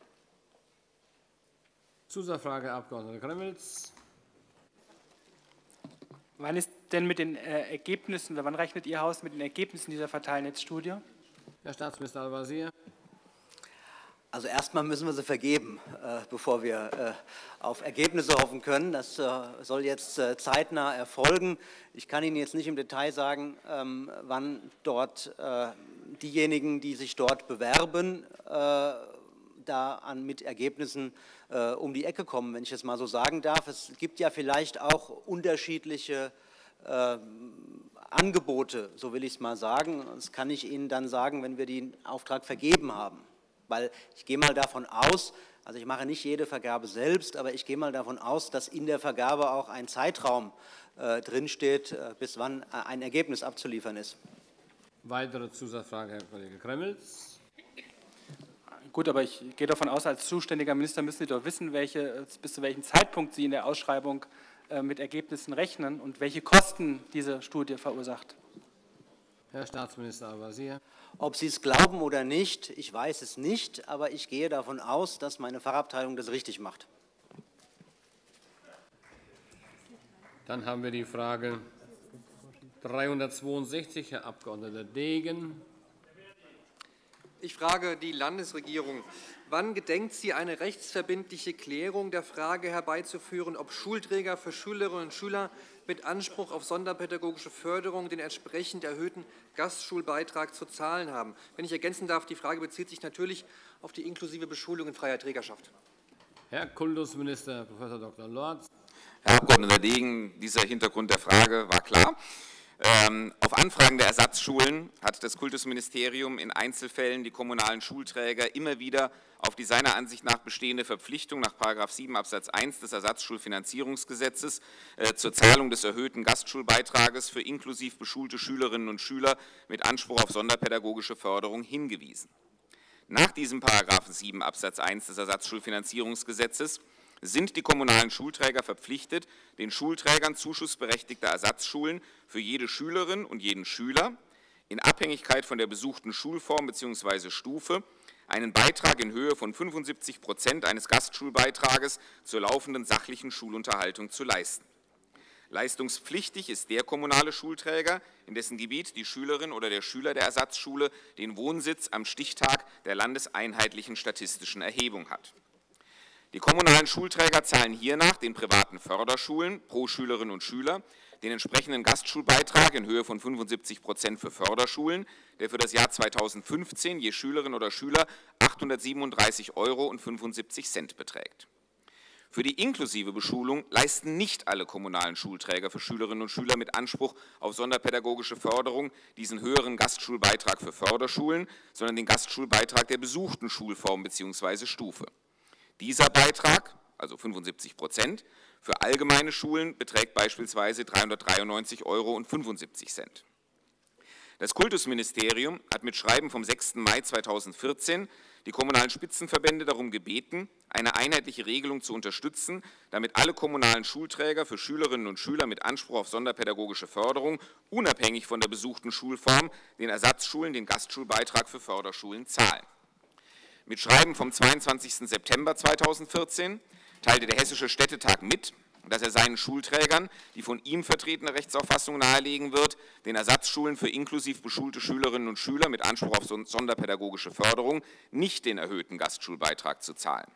Zusatzfrage, Herr Abg. Gremmels. Wann ist denn mit den äh, Ergebnissen, wann rechnet Ihr Haus mit den Ergebnissen dieser Verteilnetzstudie? Herr Staatsminister Al-Wazir. Also erstmal müssen wir sie vergeben, äh, bevor wir äh, auf Ergebnisse hoffen können. Das äh, soll jetzt zeitnah erfolgen. Ich kann Ihnen jetzt nicht im Detail sagen, ähm, wann dort diejenigen, die sich dort bewerben, da an, mit Ergebnissen um die Ecke kommen, wenn ich es mal so sagen darf. Es gibt ja vielleicht auch unterschiedliche Angebote, so will ich es mal sagen. Das kann ich Ihnen dann sagen, wenn wir den Auftrag vergeben haben. Weil ich gehe mal davon aus, also ich mache nicht jede Vergabe selbst, aber ich gehe mal davon aus, dass in der Vergabe auch ein Zeitraum äh, drinsteht, äh, bis wann äh, ein Ergebnis abzuliefern ist. Weitere Zusatzfrage, Herr Kollege Gremmels. Gut, aber ich gehe davon aus, als zuständiger Minister müssen Sie doch wissen, welche, bis zu welchem Zeitpunkt Sie in der Ausschreibung äh, mit Ergebnissen rechnen und welche Kosten diese Studie verursacht. Herr Staatsminister Al-Wazir. Ob Sie es glauben oder nicht, ich weiß es nicht, aber ich gehe davon aus, dass meine Fachabteilung das richtig macht. Dann haben wir die Frage 362, Herr Abg. Degen. Ich frage die Landesregierung. Wann gedenkt sie, eine rechtsverbindliche Klärung der Frage herbeizuführen, ob Schulträger für Schülerinnen und Schüler mit Anspruch auf sonderpädagogische Förderung den entsprechend erhöhten Gastschulbeitrag zu zahlen haben? Wenn ich ergänzen darf, die Frage bezieht sich natürlich auf die inklusive Beschulung in freier Trägerschaft. Herr Kultusminister Prof. Dr. Lorz. Herr Abg. Degen, dieser Hintergrund der Frage war klar. Ähm, auf Anfragen der Ersatzschulen hat das Kultusministerium in Einzelfällen die kommunalen Schulträger immer wieder auf die seiner Ansicht nach bestehende Verpflichtung nach 7 Absatz 1 des Ersatzschulfinanzierungsgesetzes äh, zur Zahlung des erhöhten Gastschulbeitrages für inklusiv beschulte Schülerinnen und Schüler mit Anspruch auf sonderpädagogische Förderung hingewiesen. Nach diesem 7 Absatz 1 des Ersatzschulfinanzierungsgesetzes sind die kommunalen Schulträger verpflichtet, den Schulträgern zuschussberechtigter Ersatzschulen für jede Schülerin und jeden Schüler in Abhängigkeit von der besuchten Schulform bzw. Stufe einen Beitrag in Höhe von 75 Prozent eines Gastschulbeitrages zur laufenden sachlichen Schulunterhaltung zu leisten. Leistungspflichtig ist der kommunale Schulträger, in dessen Gebiet die Schülerin oder der Schüler der Ersatzschule den Wohnsitz am Stichtag der landeseinheitlichen statistischen Erhebung hat. Die kommunalen Schulträger zahlen hiernach den privaten Förderschulen pro Schülerin und Schüler den entsprechenden Gastschulbeitrag in Höhe von 75 Prozent für Förderschulen, der für das Jahr 2015 je Schülerin oder Schüler 837,75 Euro beträgt. Für die inklusive Beschulung leisten nicht alle kommunalen Schulträger für Schülerinnen und Schüler mit Anspruch auf sonderpädagogische Förderung diesen höheren Gastschulbeitrag für Förderschulen, sondern den Gastschulbeitrag der besuchten Schulform bzw. Stufe. Dieser Beitrag, also 75 Prozent, für allgemeine Schulen beträgt beispielsweise 393,75 Euro. Das Kultusministerium hat mit Schreiben vom 6. Mai 2014 die kommunalen Spitzenverbände darum gebeten, eine einheitliche Regelung zu unterstützen, damit alle kommunalen Schulträger für Schülerinnen und Schüler mit Anspruch auf sonderpädagogische Förderung unabhängig von der besuchten Schulform den Ersatzschulen den Gastschulbeitrag für Förderschulen zahlen. Mit Schreiben vom 22. September 2014 teilte der Hessische Städtetag mit, dass er seinen Schulträgern die von ihm vertretene Rechtsauffassung nahelegen wird, den Ersatzschulen für inklusiv beschulte Schülerinnen und Schüler mit Anspruch auf sonderpädagogische Förderung nicht den erhöhten Gastschulbeitrag zu zahlen.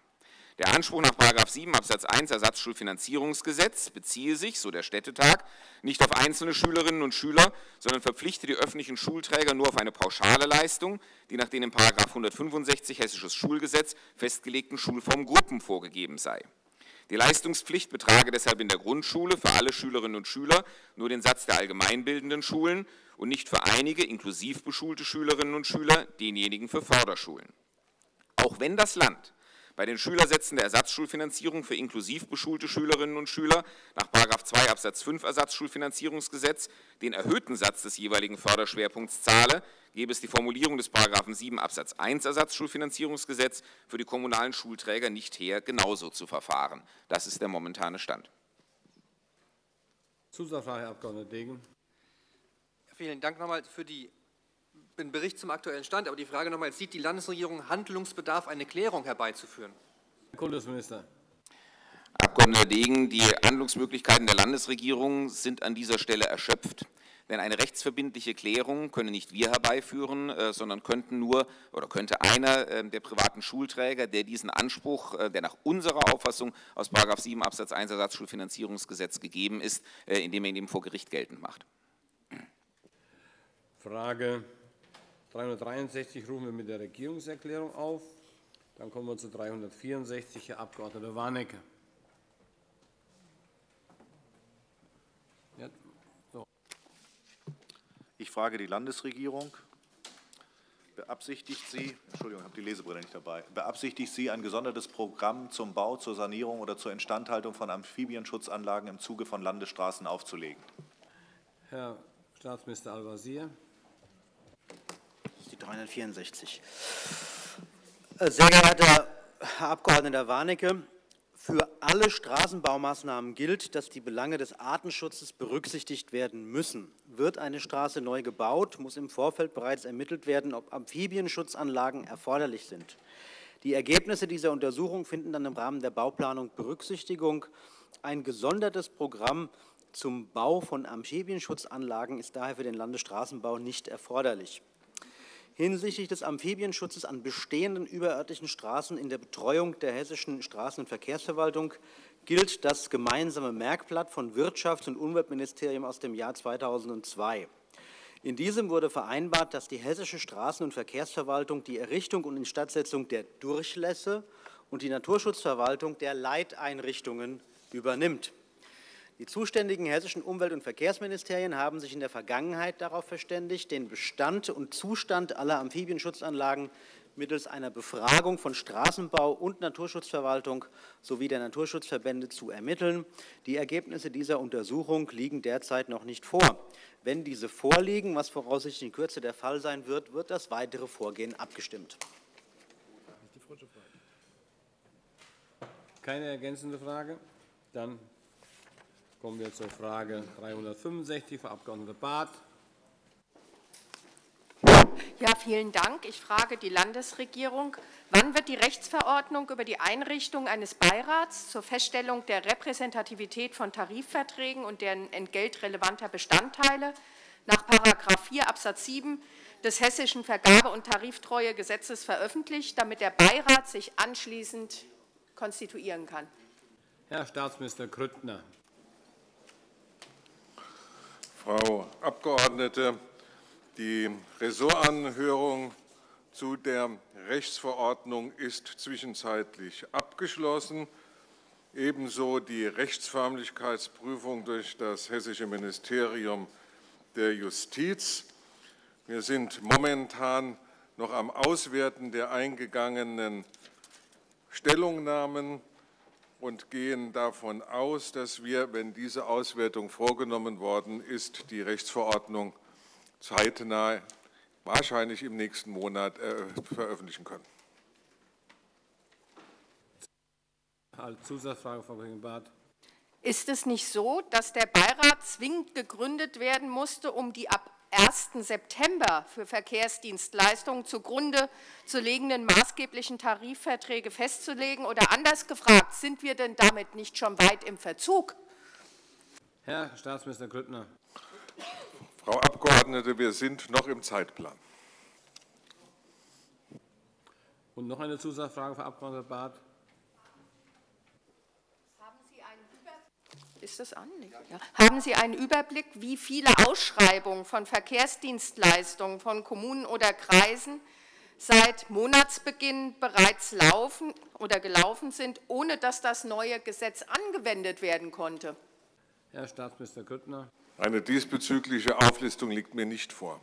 Der Anspruch nach 7 Absatz 1 Ersatzschulfinanzierungsgesetz beziehe sich, so der Städtetag, nicht auf einzelne Schülerinnen und Schüler, sondern verpflichte die öffentlichen Schulträger nur auf eine pauschale Leistung, die nach den in 165 Hessisches Schulgesetz festgelegten Schulformgruppen vorgegeben sei. Die Leistungspflicht betrage deshalb in der Grundschule für alle Schülerinnen und Schüler nur den Satz der allgemeinbildenden Schulen und nicht für einige inklusiv beschulte Schülerinnen und Schüler denjenigen für Förderschulen. Auch wenn das Land bei den Schülersätzen der Ersatzschulfinanzierung für inklusiv beschulte Schülerinnen und Schüler nach 2 Absatz 5 Ersatzschulfinanzierungsgesetz den erhöhten Satz des jeweiligen Förderschwerpunkts zahle, gäbe es die Formulierung des 7 Absatz 1 Ersatzschulfinanzierungsgesetz für die kommunalen Schulträger nicht her, genauso zu verfahren. Das ist der momentane Stand. Zusatzfrage, Herr Abg. Degen. Vielen Dank nochmal für die den Bericht zum aktuellen Stand. Aber die Frage nochmal, sieht die Landesregierung Handlungsbedarf, eine Klärung herbeizuführen? Herr Kultusminister. Abgeordneter Degen, die Handlungsmöglichkeiten der Landesregierung sind an dieser Stelle erschöpft. Denn eine rechtsverbindliche Klärung können nicht wir herbeiführen, äh, sondern könnten nur oder könnte einer äh, der privaten Schulträger, der diesen Anspruch, äh, der nach unserer Auffassung aus 7 Absatz 1 Ersatzschulfinanzierungsgesetz gegeben ist, indem er ihn eben vor Gericht geltend macht. Frage 363 rufen wir mit der Regierungserklärung auf. Dann kommen wir zu 364, Herr Abg. Warnecke. Ich frage die Landesregierung. Beabsichtigt sie, Entschuldigung, ich habe die Lesebrille nicht dabei, beabsichtigt sie, ein gesondertes Programm zum Bau, zur Sanierung oder zur Instandhaltung von Amphibienschutzanlagen im Zuge von Landesstraßen aufzulegen? Herr Staatsminister Al-Wazir 364. Äh, sehr geehrter Herr Abg. Warnecke, für alle Straßenbaumaßnahmen gilt, dass die Belange des Artenschutzes berücksichtigt werden müssen. Wird eine Straße neu gebaut, muss im Vorfeld bereits ermittelt werden, ob Amphibienschutzanlagen erforderlich sind. Die Ergebnisse dieser Untersuchung finden dann im Rahmen der Bauplanung Berücksichtigung. Ein gesondertes Programm zum Bau von Amphibienschutzanlagen ist daher für den Landesstraßenbau nicht erforderlich hinsichtlich des Amphibienschutzes an bestehenden überörtlichen Straßen in der Betreuung der Hessischen Straßen- und Verkehrsverwaltung gilt das gemeinsame Merkblatt von Wirtschafts- und Umweltministerium aus dem Jahr 2002. In diesem wurde vereinbart, dass die Hessische Straßen- und Verkehrsverwaltung die Errichtung und Instandsetzung der Durchlässe und die Naturschutzverwaltung der Leiteinrichtungen übernimmt. Die zuständigen hessischen Umwelt- und Verkehrsministerien haben sich in der Vergangenheit darauf verständigt, den Bestand und Zustand aller Amphibienschutzanlagen mittels einer Befragung von Straßenbau- und Naturschutzverwaltung sowie der Naturschutzverbände zu ermitteln. Die Ergebnisse dieser Untersuchung liegen derzeit noch nicht vor. Wenn diese vorliegen, was voraussichtlich in Kürze der Fall sein wird, wird das weitere Vorgehen abgestimmt. Keine ergänzende Frage? Dann Kommen wir zur Frage 365, Frau Abg. Barth. Ja, vielen Dank. Ich frage die Landesregierung, wann wird die Rechtsverordnung über die Einrichtung eines Beirats zur Feststellung der Repräsentativität von Tarifverträgen und deren entgeltrelevanter Bestandteile nach § 4 Abs. 7 des Hessischen Vergabe- und Tariftreuegesetzes veröffentlicht, damit der Beirat sich anschließend konstituieren kann? Herr Staatsminister Grüttner. Frau Abgeordnete, die Ressortanhörung zu der Rechtsverordnung ist zwischenzeitlich abgeschlossen. ebenso die Rechtsförmlichkeitsprüfung durch das Hessische Ministerium der Justiz. Wir sind momentan noch am Auswerten der eingegangenen Stellungnahmen und gehen davon aus, dass wir, wenn diese Auswertung vorgenommen worden ist, die Rechtsverordnung zeitnah, wahrscheinlich im nächsten Monat, äh, veröffentlichen können. Als Zusatzfrage, Frau Kollegin Barth. Ist es nicht so, dass der Beirat zwingend gegründet werden musste, um die ab 1. September für Verkehrsdienstleistungen zugrunde zu legenden maßgeblichen Tarifverträge festzulegen? Oder anders gefragt, sind wir denn damit nicht schon weit im Verzug? Herr Staatsminister Grüttner. Frau Abgeordnete, wir sind noch im Zeitplan. Und noch eine Zusatzfrage, Frau Abg. Barth. Ist das an? Ja. Haben Sie einen Überblick, wie viele Ausschreibungen von Verkehrsdienstleistungen von Kommunen oder Kreisen seit Monatsbeginn bereits laufen oder gelaufen sind, ohne dass das neue Gesetz angewendet werden konnte? Herr Staatsminister Grüttner. Eine diesbezügliche Auflistung liegt mir nicht vor.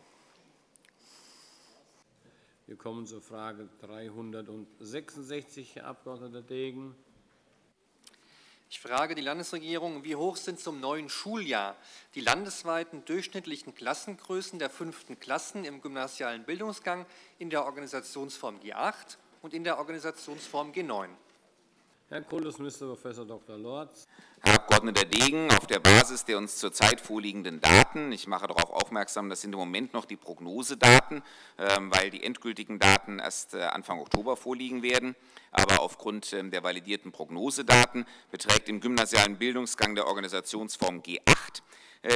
Wir kommen zur Frage 366, Herr Abg. Degen. Ich frage die Landesregierung, wie hoch sind zum neuen Schuljahr die landesweiten durchschnittlichen Klassengrößen der fünften Klassen im gymnasialen Bildungsgang in der Organisationsform G8 und in der Organisationsform G9? Herr Kultusminister Prof. Dr. Lorz. Herr Abg. Degen, auf der Basis der uns zurzeit vorliegenden Daten, ich mache darauf aufmerksam, das sind im Moment noch die Prognosedaten, ähm, weil die endgültigen Daten erst äh, Anfang Oktober vorliegen werden, aber aufgrund ähm, der validierten Prognosedaten beträgt im gymnasialen Bildungsgang der Organisationsform G8 äh,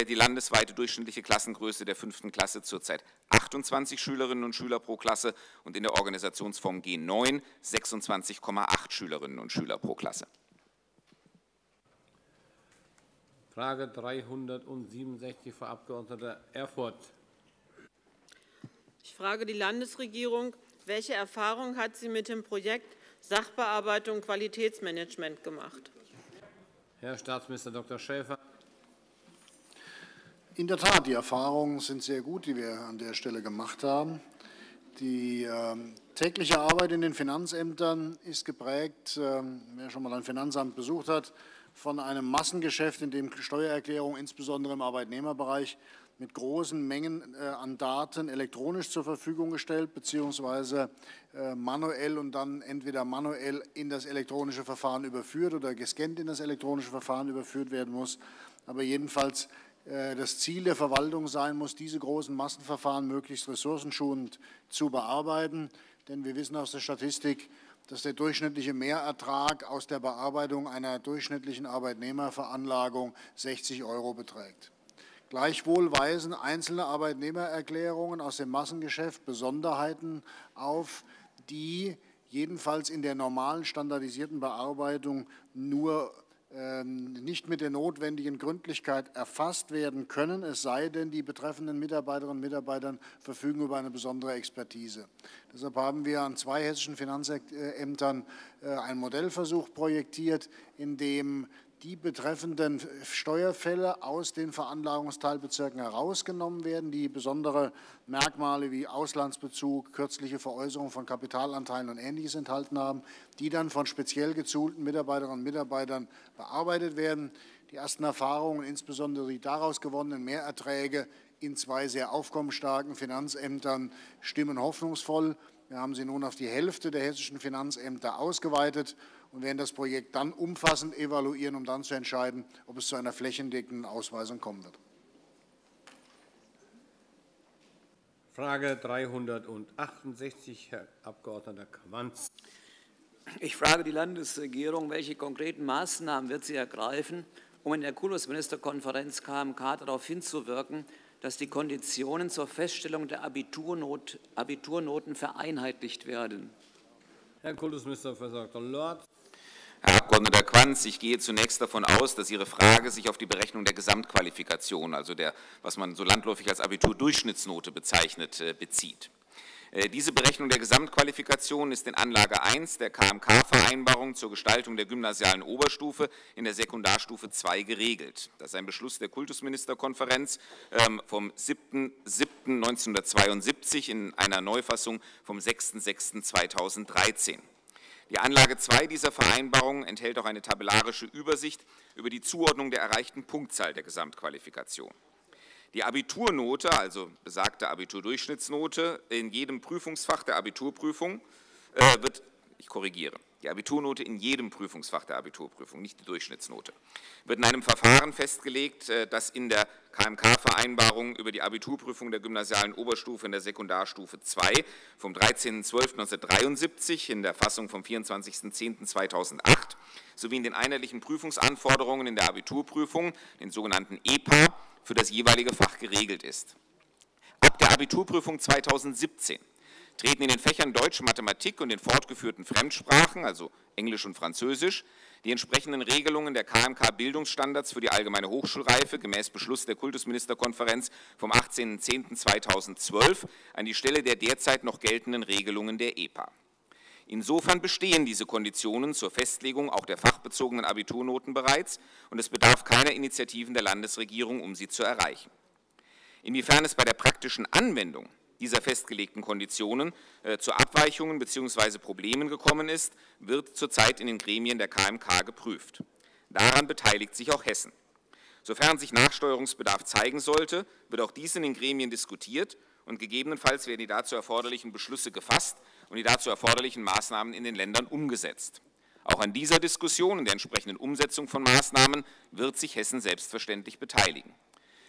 die landesweite durchschnittliche Klassengröße der fünften Klasse zurzeit 28 Schülerinnen und Schüler pro Klasse und in der Organisationsform G9 26,8 Schülerinnen und Schüler pro Klasse. Frage 367, Frau Abg. Erfurth. Ich frage die Landesregierung, welche Erfahrung hat sie mit dem Projekt Sachbearbeitung Qualitätsmanagement gemacht? Herr Staatsminister Dr. Schäfer. In der Tat, die Erfahrungen sind sehr gut, die wir an der Stelle gemacht haben. Die äh, tägliche Arbeit in den Finanzämtern ist geprägt, äh, wer schon mal ein Finanzamt besucht hat, von einem Massengeschäft, in dem Steuererklärungen insbesondere im Arbeitnehmerbereich mit großen Mengen äh, an Daten elektronisch zur Verfügung gestellt bzw. Äh, manuell und dann entweder manuell in das elektronische Verfahren überführt oder gescannt in das elektronische Verfahren überführt werden muss. Aber jedenfalls das Ziel der Verwaltung sein muss, diese großen Massenverfahren möglichst ressourcenschonend zu bearbeiten. Denn wir wissen aus der Statistik, dass der durchschnittliche Mehrertrag aus der Bearbeitung einer durchschnittlichen Arbeitnehmerveranlagung 60 Euro beträgt. Gleichwohl weisen einzelne Arbeitnehmererklärungen aus dem Massengeschäft Besonderheiten auf, die jedenfalls in der normalen standardisierten Bearbeitung nur nicht mit der notwendigen Gründlichkeit erfasst werden können, es sei denn, die betreffenden Mitarbeiterinnen und Mitarbeiter verfügen über eine besondere Expertise. Deshalb haben wir an zwei hessischen Finanzämtern äh, einen Modellversuch projektiert, in dem die betreffenden Steuerfälle aus den Veranlagungsteilbezirken herausgenommen werden, die besondere Merkmale wie Auslandsbezug, kürzliche Veräußerung von Kapitalanteilen und Ähnliches enthalten haben, die dann von speziell gezulten Mitarbeiterinnen und Mitarbeitern bearbeitet werden. Die ersten Erfahrungen, insbesondere die daraus gewonnenen Mehrerträge in zwei sehr aufkommensstarken Finanzämtern, stimmen hoffnungsvoll. Wir haben sie nun auf die Hälfte der hessischen Finanzämter ausgeweitet und werden das Projekt dann umfassend evaluieren, um dann zu entscheiden, ob es zu einer flächendeckenden Ausweisung kommen wird. Frage 368, Herr Abg. Quanz. Ich frage die Landesregierung, welche konkreten Maßnahmen wird sie ergreifen, um in der Kultusministerkonferenz KMK darauf hinzuwirken, dass die Konditionen zur Feststellung der Abiturnot, Abiturnoten vereinheitlicht werden. Herr Kultusminister Prof. Dr. Lorz. Herr Abg. Quanz, ich gehe zunächst davon aus, dass Ihre Frage sich auf die Berechnung der Gesamtqualifikation, also der, was man so landläufig als Abiturdurchschnittsnote bezeichnet, äh, bezieht. Äh, diese Berechnung der Gesamtqualifikation ist in Anlage 1 der KMK-Vereinbarung zur Gestaltung der gymnasialen Oberstufe in der Sekundarstufe 2 geregelt. Das ist ein Beschluss der Kultusministerkonferenz ähm, vom 7.7.1972 in einer Neufassung vom 6.6.2013. Die Anlage 2 dieser Vereinbarung enthält auch eine tabellarische Übersicht über die Zuordnung der erreichten Punktzahl der Gesamtqualifikation. Die Abiturnote, also besagte Abiturdurchschnittsnote, in jedem Prüfungsfach der Abiturprüfung äh, wird, ich korrigiere, die Abiturnote in jedem Prüfungsfach der Abiturprüfung, nicht die Durchschnittsnote, wird in einem Verfahren festgelegt, äh, das in der KMK-Vereinbarung über die Abiturprüfung der gymnasialen Oberstufe in der Sekundarstufe 2 vom 13.12.1973 in der Fassung vom 24.10.2008 sowie in den einheitlichen Prüfungsanforderungen in der Abiturprüfung, den sogenannten EPA, für das jeweilige Fach geregelt ist. Ab der Abiturprüfung 2017 treten in den Fächern Deutsch, Mathematik und den fortgeführten Fremdsprachen, also Englisch und Französisch, die entsprechenden Regelungen der KMK-Bildungsstandards für die allgemeine Hochschulreife gemäß Beschluss der Kultusministerkonferenz vom 18.10.2012 an die Stelle der derzeit noch geltenden Regelungen der EPA. Insofern bestehen diese Konditionen zur Festlegung auch der fachbezogenen Abiturnoten bereits und es bedarf keiner Initiativen der Landesregierung, um sie zu erreichen. Inwiefern es bei der praktischen Anwendung dieser festgelegten Konditionen äh, zu Abweichungen bzw. Problemen gekommen ist, wird zurzeit in den Gremien der KMK geprüft. Daran beteiligt sich auch Hessen. Sofern sich Nachsteuerungsbedarf zeigen sollte, wird auch dies in den Gremien diskutiert und gegebenenfalls werden die dazu erforderlichen Beschlüsse gefasst und die dazu erforderlichen Maßnahmen in den Ländern umgesetzt. Auch an dieser Diskussion und der entsprechenden Umsetzung von Maßnahmen wird sich Hessen selbstverständlich beteiligen.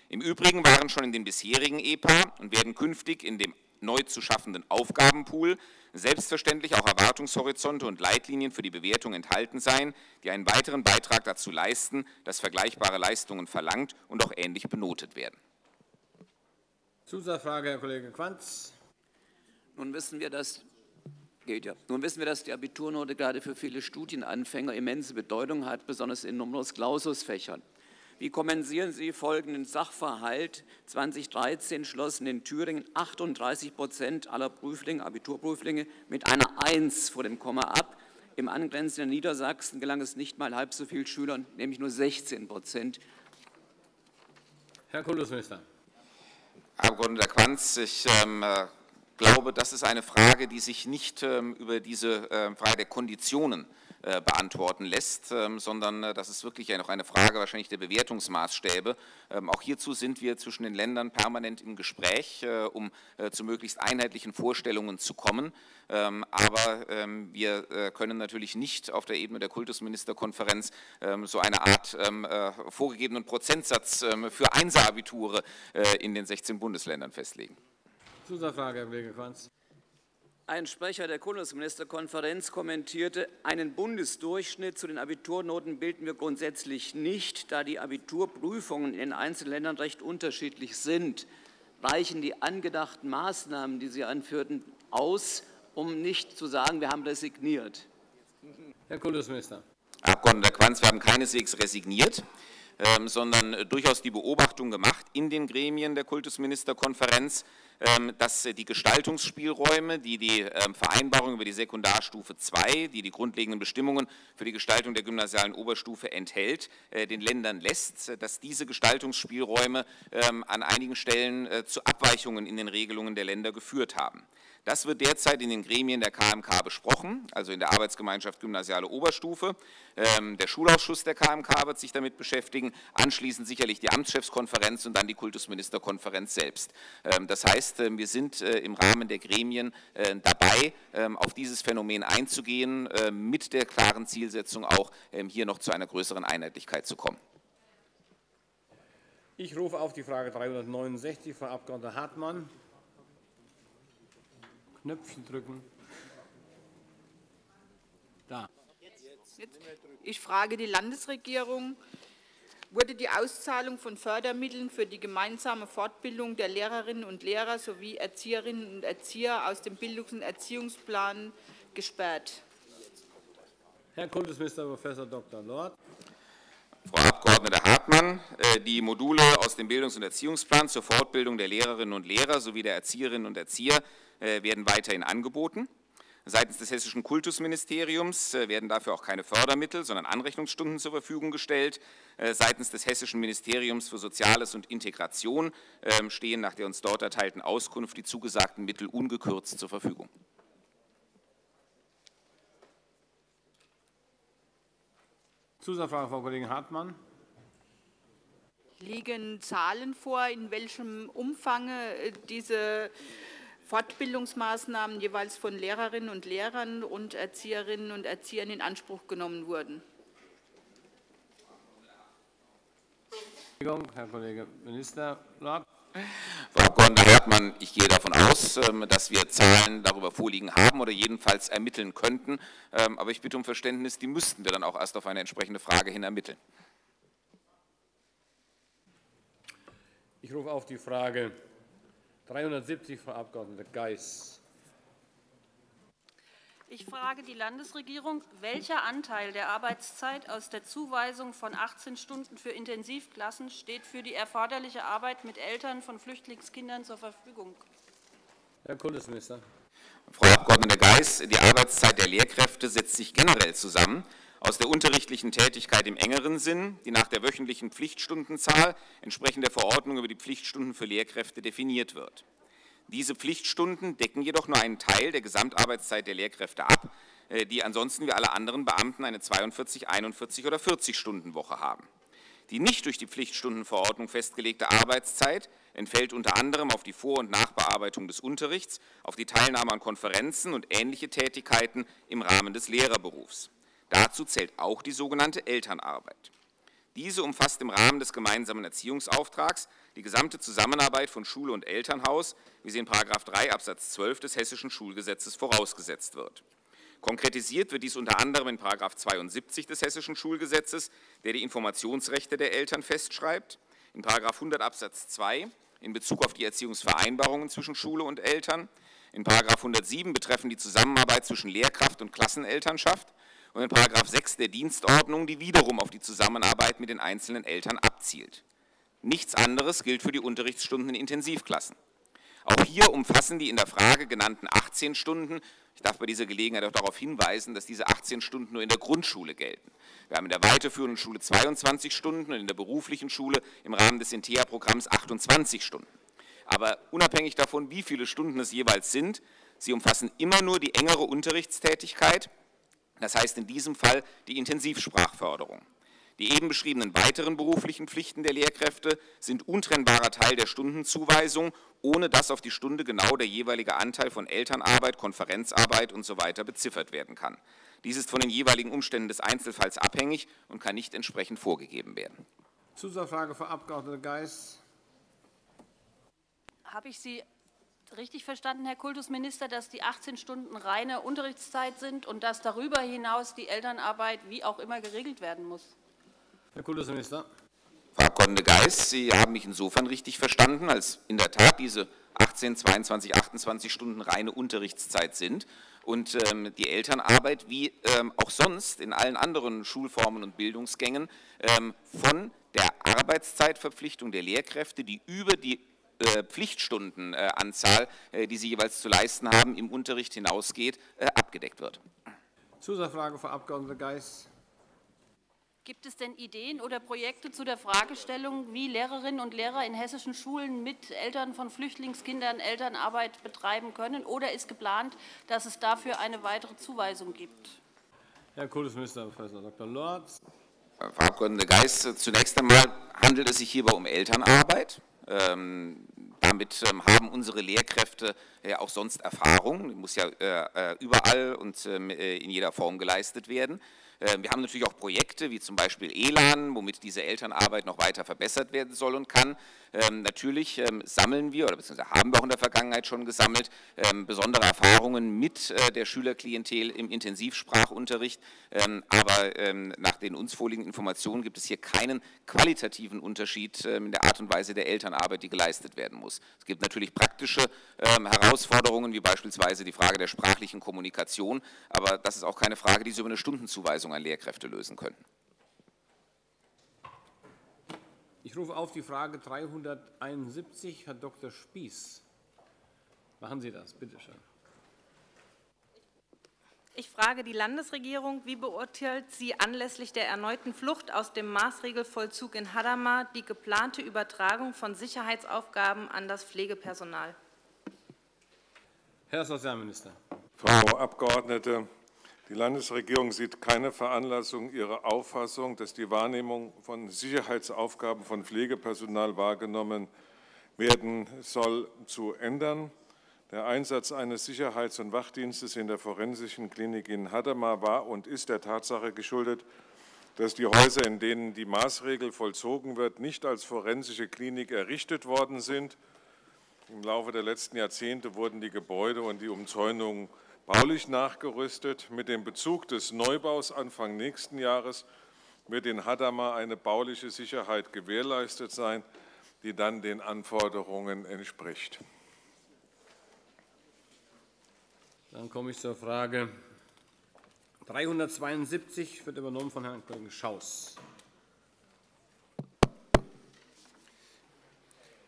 Im Übrigen waren schon in den bisherigen EPA und werden künftig in dem neu zu schaffenden Aufgabenpool selbstverständlich auch Erwartungshorizonte und Leitlinien für die Bewertung enthalten sein, die einen weiteren Beitrag dazu leisten, dass vergleichbare Leistungen verlangt und auch ähnlich benotet werden. Zusatzfrage, Herr Kollege Quanz. Nun wissen wir, dass ja. Nun wissen wir, dass die Abiturnote gerade für viele Studienanfänger immense Bedeutung hat, besonders in Numerus Clausus-Fächern. Wie kommentieren Sie folgenden Sachverhalt? 2013 schlossen in Thüringen 38 Prozent aller Prüflinge, Abiturprüflinge mit einer 1 vor dem Komma ab. Im angrenzenden Niedersachsen gelang es nicht mal halb so vielen Schülern, nämlich nur 16 Prozent. Herr Kultusminister. Abgeordneter Quanz, ich ähm, äh, glaube, das ist eine Frage, die sich nicht ähm, über diese äh, Frage der Konditionen beantworten lässt, ähm, sondern äh, das ist wirklich noch eine Frage wahrscheinlich der Bewertungsmaßstäbe. Ähm, auch hierzu sind wir zwischen den Ländern permanent im Gespräch, um zu möglichst einheitlichen Vorstellungen zu kommen. Aber wir können natürlich nicht auf der Ebene der Kultusministerkonferenz so eine Art vorgegebenen Prozentsatz für Einser-Abiture in den 16 Bundesländern festlegen. Zusatzfrage, Herr Kollege Quanz. Ein Sprecher der Kultusministerkonferenz kommentierte, einen Bundesdurchschnitt zu den Abiturnoten bilden wir grundsätzlich nicht, da die Abiturprüfungen in den einzelnen Ländern recht unterschiedlich sind. Reichen die angedachten Maßnahmen, die Sie anführten, aus, um nicht zu sagen, wir haben resigniert? Herr Kultusminister. Herr Abgeordneter Quanz, wir haben keineswegs resigniert. Ähm, sondern durchaus die Beobachtung gemacht in den Gremien der Kultusministerkonferenz, ähm, dass die Gestaltungsspielräume, die die ähm, Vereinbarung über die Sekundarstufe 2, die die grundlegenden Bestimmungen für die Gestaltung der gymnasialen Oberstufe enthält, äh, den Ländern lässt, dass diese Gestaltungsspielräume an einigen Stellen äh, zu Abweichungen in den Regelungen der Länder geführt haben. Das wird derzeit in den Gremien der KMK besprochen, also in der Arbeitsgemeinschaft Gymnasiale Oberstufe. Ähm, der Schulausschuss der KMK wird sich damit beschäftigen, anschließend sicherlich die Amtschefskonferenz und dann die Kultusministerkonferenz selbst. Ähm, das heißt, äh, wir sind äh, im Rahmen der Gremien äh, dabei, ähm, auf dieses Phänomen einzugehen, mit der klaren Zielsetzung auch hier noch zu einer größeren Einheitlichkeit zu kommen. Ich rufe auf die Frage 369, Frau Abg. Hartmann. Knöpfchen drücken. Da. Ich frage die Landesregierung, wurde die Auszahlung von Fördermitteln für die gemeinsame Fortbildung der Lehrerinnen und Lehrer sowie Erzieherinnen und Erzieher aus dem Bildungs- und Frau Abg. Hartmann, äh, die Module aus dem Bildungs- und Erziehungsplan zur Fortbildung der Lehrerinnen und Lehrer sowie der Erzieherinnen und Erzieher werden weiterhin angeboten. Seitens des Hessischen Kultusministeriums äh, werden dafür auch keine Fördermittel, sondern Anrechnungsstunden zur Verfügung gestellt. Seitens des Hessischen Ministeriums für Soziales und Integration ähm, stehen nach der uns dort erteilten Auskunft die zugesagten Mittel ungekürzt zur Verfügung. Zusatzfrage, Frau Kollegin Hartmann. Liegen Zahlen vor, in welchem Umfang äh, diese Fortbildungsmaßnahmen jeweils von Lehrerinnen und Lehrern und Erzieherinnen und Erziehern in Anspruch genommen wurden? Herr Kollege Minister Lord. Frau Abg. Hartmann, ich gehe davon aus, ähm, dass wir Zahlen darüber vorliegen haben oder jedenfalls ermitteln könnten. Ähm, aber ich bitte um Verständnis, die müssten wir dann auch erst auf eine entsprechende Frage hin ermitteln. Ich rufe auf die Frage 370, Frau Abg. Geis. Ich frage die Landesregierung, welcher Anteil der Arbeitszeit aus der Zuweisung von 18 Stunden für Intensivklassen steht für die erforderliche Arbeit mit Eltern von Flüchtlingskindern zur Verfügung? Herr Kultusminister. Frau Abg. Geis, die Arbeitszeit der Lehrkräfte setzt sich generell zusammen aus der unterrichtlichen Tätigkeit im engeren Sinn, die nach der wöchentlichen Pflichtstundenzahl entsprechend der Verordnung über die Pflichtstunden für Lehrkräfte definiert wird. Diese Pflichtstunden decken jedoch nur einen Teil der Gesamtarbeitszeit der Lehrkräfte ab, äh, die ansonsten wie alle anderen Beamten eine 42, 41 oder 40-Stunden-Woche haben. Die nicht durch die Pflichtstundenverordnung festgelegte Arbeitszeit entfällt unter anderem auf die Vor- und Nachbearbeitung des Unterrichts, auf die Teilnahme an Konferenzen und ähnliche Tätigkeiten im Rahmen des Lehrerberufs. Dazu zählt auch die sogenannte Elternarbeit. Diese umfasst im Rahmen des gemeinsamen Erziehungsauftrags die gesamte Zusammenarbeit von Schule und Elternhaus, wie sie in § 3 Absatz 12 des Hessischen Schulgesetzes vorausgesetzt wird. Konkretisiert wird dies unter anderem in § 72 des Hessischen Schulgesetzes, der die Informationsrechte der Eltern festschreibt, in § 100 Absatz 2 in Bezug auf die Erziehungsvereinbarungen zwischen Schule und Eltern, in § 107 betreffend die Zusammenarbeit zwischen Lehrkraft und Klassenelternschaft und in § 6 der Dienstordnung, die wiederum auf die Zusammenarbeit mit den einzelnen Eltern abzielt. Nichts anderes gilt für die Unterrichtsstunden in Intensivklassen. Auch hier umfassen die in der Frage genannten 18 Stunden, ich darf bei dieser Gelegenheit auch darauf hinweisen, dass diese 18 Stunden nur in der Grundschule gelten. Wir haben in der weiterführenden Schule 22 Stunden und in der beruflichen Schule im Rahmen des INTEA-Programms 28 Stunden. Aber unabhängig davon, wie viele Stunden es jeweils sind, sie umfassen immer nur die engere Unterrichtstätigkeit, das heißt in diesem Fall die Intensivsprachförderung. Die eben beschriebenen weiteren beruflichen Pflichten der Lehrkräfte sind untrennbarer Teil der Stundenzuweisung, ohne dass auf die Stunde genau der jeweilige Anteil von Elternarbeit, Konferenzarbeit usw. So beziffert werden kann. Dies ist von den jeweiligen Umständen des Einzelfalls abhängig und kann nicht entsprechend vorgegeben werden. Zusatzfrage, Frau Abg. Geis. Habe ich Sie richtig verstanden, Herr Kultusminister, dass die 18 Stunden reine Unterrichtszeit sind und dass darüber hinaus die Elternarbeit wie auch immer geregelt werden muss? Herr Kultusminister. Frau Abg. Geis, Sie haben mich insofern richtig verstanden, als in der Tat diese 18, 22, 28 Stunden reine Unterrichtszeit sind und ähm, die Elternarbeit wie ähm, auch sonst in allen anderen Schulformen und Bildungsgängen ähm, von der Arbeitszeitverpflichtung der Lehrkräfte, die über die Pflichtstundenanzahl, äh, die sie jeweils zu leisten haben, im Unterricht hinausgeht, äh, abgedeckt wird. Zusatzfrage, Frau Abg. Geis. Gibt es denn Ideen oder Projekte zu der Fragestellung, wie Lehrerinnen und Lehrer in hessischen Schulen mit Eltern von Flüchtlingskindern Elternarbeit betreiben können? Oder ist geplant, dass es dafür eine weitere Zuweisung gibt? Herr Kultusminister, Prof. Dr. Lorz. Frau Abg. Geis, zunächst einmal handelt es sich hierbei um Elternarbeit. Ähm, damit ähm, haben unsere Lehrkräfte auch sonst Erfahrung. Die muss ja äh, äh, überall und ähm, äh, in jeder Form geleistet werden. Wir haben natürlich auch Projekte wie zum Beispiel ELAN, womit diese Elternarbeit noch weiter verbessert werden soll und kann. Ähm, natürlich ähm, sammeln wir oder beziehungsweise haben wir auch in der Vergangenheit schon gesammelt besondere Erfahrungen mit äh, der Schülerklientel im Intensivsprachunterricht. aber nach den uns vorliegenden Informationen gibt es hier keinen qualitativen Unterschied in der Art und Weise der Elternarbeit, die geleistet werden muss. Es gibt natürlich praktische Herausforderungen, wie beispielsweise die Frage der sprachlichen Kommunikation, aber das ist auch keine Frage, die Sie über eine Stundenzuweisung an Lehrkräfte lösen können. Ich rufe auf die Frage 371, Herr Dr. Spieß. Machen Sie das, bitte schön. Ich frage die Landesregierung, wie beurteilt sie anlässlich der erneuten Flucht aus dem Maßregelvollzug in Hadamar die geplante Übertragung von Sicherheitsaufgaben an das Pflegepersonal? Herr Sozialminister. Frau Abgeordnete, die Landesregierung sieht keine Veranlassung, ihre Auffassung, dass die Wahrnehmung von Sicherheitsaufgaben von Pflegepersonal wahrgenommen werden soll, zu ändern. Der Einsatz eines Sicherheits- und Wachdienstes in der forensischen Klinik in Hadamar war und ist der Tatsache geschuldet, dass die Häuser, in denen die Maßregel vollzogen wird, nicht als forensische Klinik errichtet worden sind. Im Laufe der letzten Jahrzehnte wurden die Gebäude und die Umzäunungen baulich nachgerüstet. Mit dem Bezug des Neubaus Anfang nächsten Jahres wird in Hadamar eine bauliche Sicherheit gewährleistet sein, die dann den Anforderungen entspricht. Dann komme ich zur Frage 372, wird übernommen von Herrn Kollegen Schaus.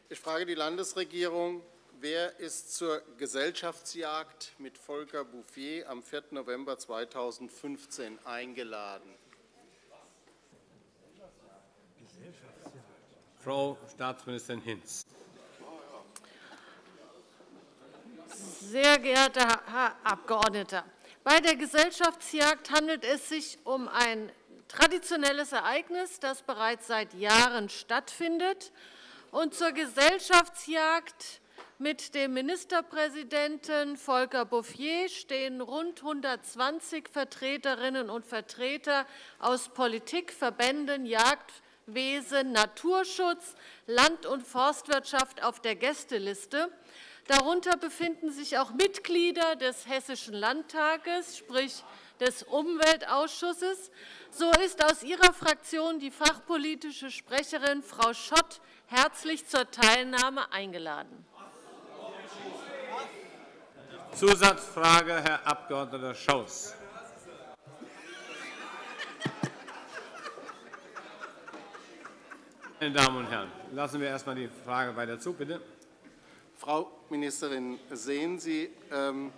Ich frage die Landesregierung, wer ist zur Gesellschaftsjagd mit Volker Bouffier am 4. November 2015 eingeladen? Frau Staatsministerin Hinz. Sehr geehrter Herr Abgeordneter, bei der Gesellschaftsjagd handelt es sich um ein traditionelles Ereignis, das bereits seit Jahren stattfindet. Und zur Gesellschaftsjagd mit dem Ministerpräsidenten Volker Bouffier stehen rund 120 Vertreterinnen und Vertreter aus Politik, Verbänden, Jagdwesen, Naturschutz, Land- und Forstwirtschaft auf der Gästeliste. Darunter befinden sich auch Mitglieder des Hessischen Landtages, sprich des Umweltausschusses. So ist aus Ihrer Fraktion die fachpolitische Sprecherin Frau Schott herzlich zur Teilnahme eingeladen. Zusatzfrage, Herr Abg. Schaus. Meine Damen und Herren, lassen wir erst einmal die Frage weiter zu, bitte. Frau Ministerin, sehen Sie ähm,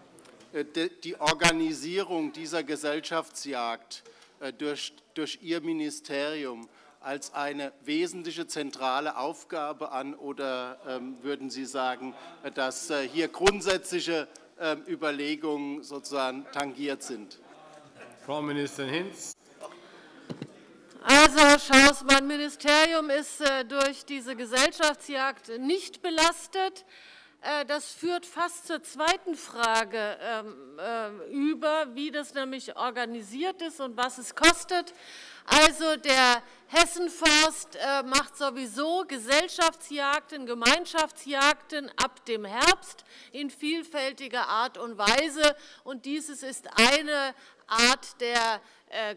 äh, die Organisierung dieser Gesellschaftsjagd äh, durch, durch Ihr Ministerium als eine wesentliche zentrale Aufgabe an oder ähm, würden Sie sagen, äh, dass hier grundsätzliche Überlegungen sozusagen tangiert sind? Frau Ministerin Hinz. Also, Herr Schaus, mein Ministerium ist durch diese Gesellschaftsjagd nicht belastet. Äh, das führt fast zur zweiten Frage ähm, äh, über, wie das nämlich organisiert ist und was es kostet. Also der Hessenforst äh, macht sowieso Gesellschaftsjagden, Gemeinschaftsjagden ab dem Herbst in vielfältiger Art und Weise. Und dieses ist eine Art der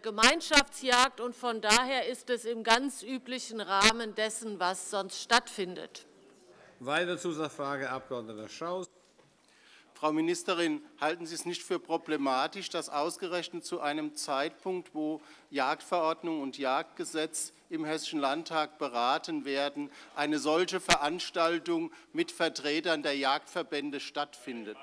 Gemeinschaftsjagd, und von daher ist es im ganz üblichen Rahmen dessen, was sonst stattfindet. Weitere Zusatzfrage, Abg. Schaus. Frau Ministerin, halten Sie es nicht für problematisch, dass ausgerechnet zu einem Zeitpunkt, wo Jagdverordnung und Jagdgesetz im Hessischen Landtag beraten werden, eine solche Veranstaltung mit Vertretern der Jagdverbände stattfindet?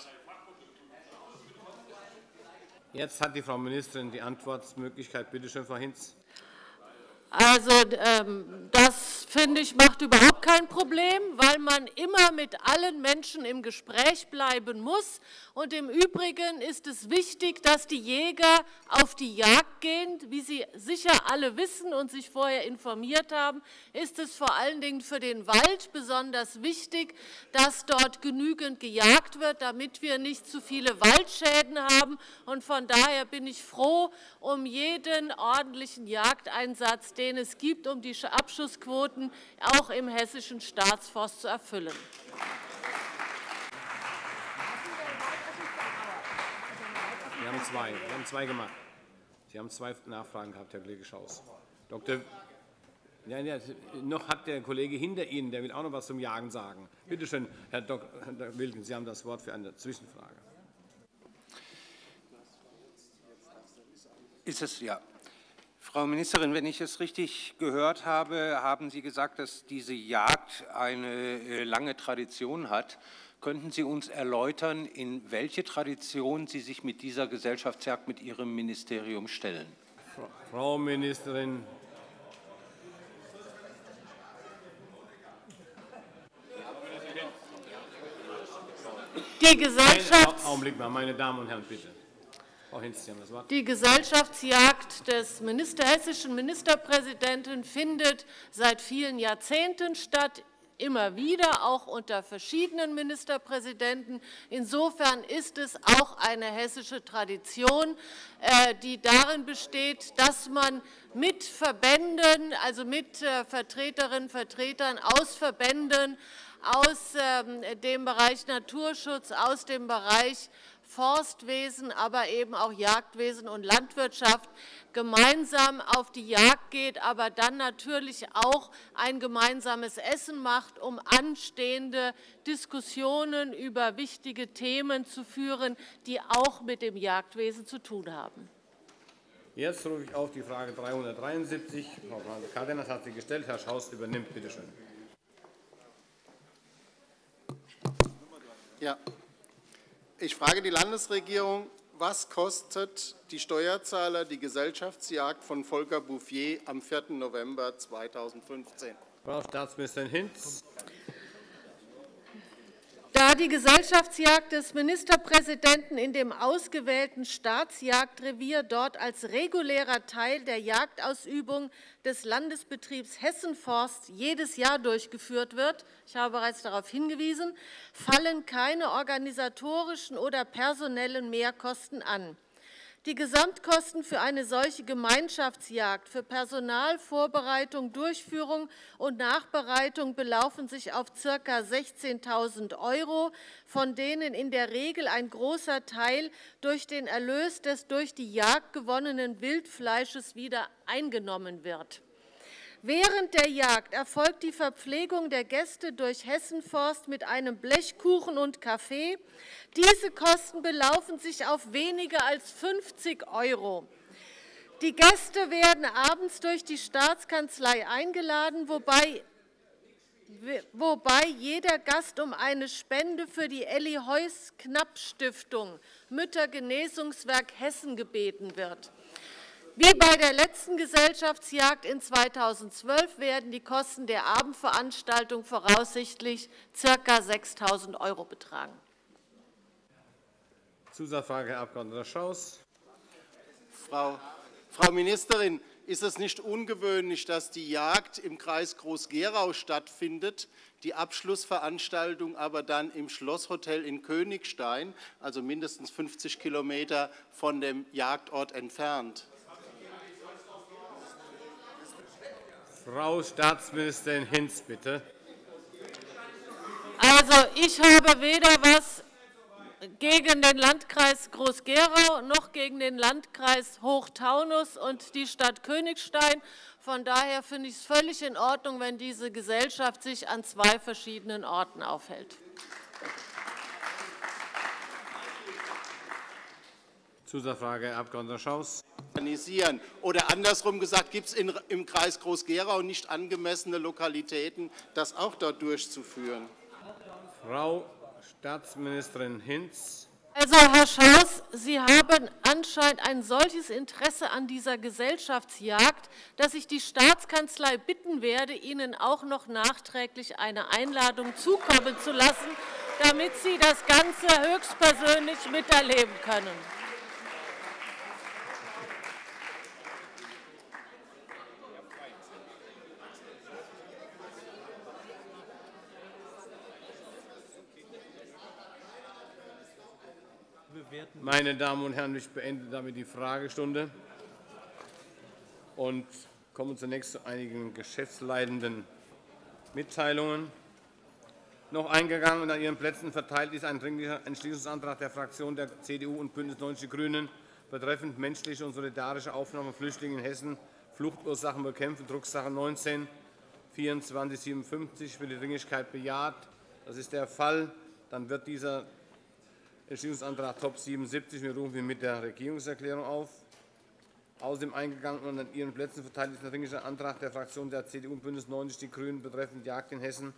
Jetzt hat die Frau Ministerin die Antwortmöglichkeit. Bitte schön, Frau Hinz. Also ähm, das finde ich macht überhaupt kein Problem, weil man immer mit allen Menschen im Gespräch bleiben muss. Und im Übrigen ist es wichtig, dass die Jäger auf die Jagd gehen. Wie Sie sicher alle wissen und sich vorher informiert haben, ist es vor allen Dingen für den Wald besonders wichtig, dass dort genügend gejagt wird, damit wir nicht zu viele Waldschäden haben. Und von daher bin ich froh um jeden ordentlichen Jagdeinsatz, den es gibt, um die Abschussquoten auch im hessischen Staatsforst zu erfüllen. Sie haben zwei. Sie haben zwei gemacht. Sie haben zwei Nachfragen gehabt, Herr Kollege Schaus. Dr. Ja, ja, noch hat der Kollege hinter Ihnen, der will auch noch etwas zum Jagen sagen. Bitte schön, Herr Dr. Wilken, Sie haben das Wort für eine Zwischenfrage. Ist es ja. Frau Ministerin, wenn ich es richtig gehört habe, haben Sie gesagt, dass diese Jagd eine äh, lange Tradition hat. Könnten Sie uns erläutern, in welche Tradition Sie sich mit dieser Gesellschaftsjagd mit Ihrem Ministerium stellen? Frau Ministerin. Die Gesellschafts Augenblick mal, meine Damen und Herren, bitte. Frau Hinz, Sie haben das Wort. Die Gesellschaftsjagd des Minister, hessischen Ministerpräsidenten findet seit vielen Jahrzehnten statt, immer wieder, auch unter verschiedenen Ministerpräsidenten. Insofern ist es auch eine hessische Tradition, äh, die darin besteht, dass man mit Verbänden, also mit äh, Vertreterinnen und Vertretern aus Verbänden, aus ähm, dem Bereich Naturschutz, aus dem Bereich Forstwesen, aber eben auch Jagdwesen und Landwirtschaft gemeinsam auf die Jagd geht, aber dann natürlich auch ein gemeinsames Essen macht, um anstehende Diskussionen über wichtige Themen zu führen, die auch mit dem Jagdwesen zu tun haben. Jetzt rufe ich auf die Frage 373. Frau Cárdenas hat sie gestellt. Herr Schaus übernimmt. Bitte schön. Ja, ich frage die Landesregierung, was kostet die Steuerzahler die Gesellschaftsjagd von Volker Bouffier am 4. November 2015? Frau Staatsministerin Hinz. Da die Gesellschaftsjagd des Ministerpräsidenten in dem ausgewählten Staatsjagdrevier dort als regulärer Teil der Jagdausübung des Landesbetriebs Hessenforst jedes Jahr durchgeführt wird, ich habe bereits darauf hingewiesen, fallen keine organisatorischen oder personellen Mehrkosten an. Die Gesamtkosten für eine solche Gemeinschaftsjagd für Personal, Vorbereitung, Durchführung und Nachbereitung belaufen sich auf ca. 16.000 €, von denen in der Regel ein großer Teil durch den Erlös des durch die Jagd gewonnenen Wildfleisches wieder eingenommen wird. Während der Jagd erfolgt die Verpflegung der Gäste durch Hessenforst mit einem Blechkuchen und Kaffee. Diese Kosten belaufen sich auf weniger als 50 €. Die Gäste werden abends durch die Staatskanzlei eingeladen, wobei wobei jeder Gast um eine Spende für die Elli Heuss Knapp Stiftung Müttergenesungswerk Hessen gebeten wird. Wie bei der letzten Gesellschaftsjagd in 2012 werden die Kosten der Abendveranstaltung voraussichtlich ca. 6.000 € betragen. Zusatzfrage, Herr Abg. Schaus. Frau, Frau Ministerin, ist es nicht ungewöhnlich, dass die Jagd im Kreis Groß-Gerau stattfindet, die Abschlussveranstaltung aber dann im Schlosshotel in Königstein, also mindestens 50 Kilometer von dem Jagdort entfernt? Frau Staatsministerin Hinz, bitte. Also, ich habe weder was gegen den Landkreis Groß-Gerau noch gegen den Landkreis Hochtaunus und die Stadt Königstein. Von daher finde ich es völlig in Ordnung, wenn diese Gesellschaft sich an zwei verschiedenen Orten aufhält. Zusatzfrage, Herr Abg. Schaus. Organisieren. Oder andersrum gesagt, gibt es im Kreis Groß-Gerau nicht angemessene Lokalitäten, das auch dort durchzuführen? Frau Staatsministerin Hinz. Also, Herr Schaus, Sie haben anscheinend ein solches Interesse an dieser Gesellschaftsjagd, dass ich die Staatskanzlei bitten werde, Ihnen auch noch nachträglich eine Einladung zukommen zu lassen, damit Sie das Ganze höchstpersönlich miterleben können. Meine Damen und Herren, ich beende damit die Fragestunde und komme zunächst zu einigen geschäftsleitenden Mitteilungen. Noch eingegangen und an Ihren Plätzen verteilt ist ein Dringlicher Entschließungsantrag der Fraktionen der CDU und BÜNDNIS 90 die GRÜNEN betreffend menschliche und solidarische Aufnahme von Flüchtlingen in Hessen, Fluchtursachen bekämpfen, Drucksache 19 2457 für die Dringlichkeit bejaht. Das ist der Fall. Dann wird dieser Entschließungsantrag Top 77. Wir rufen ihn mit der Regierungserklärung auf. Außerdem eingegangen und an Ihren Plätzen verteilt ist ein Dringlicher Antrag der Fraktionen der CDU und BÜNDNIS 90 die GRÜNEN betreffend Jagd in Hessen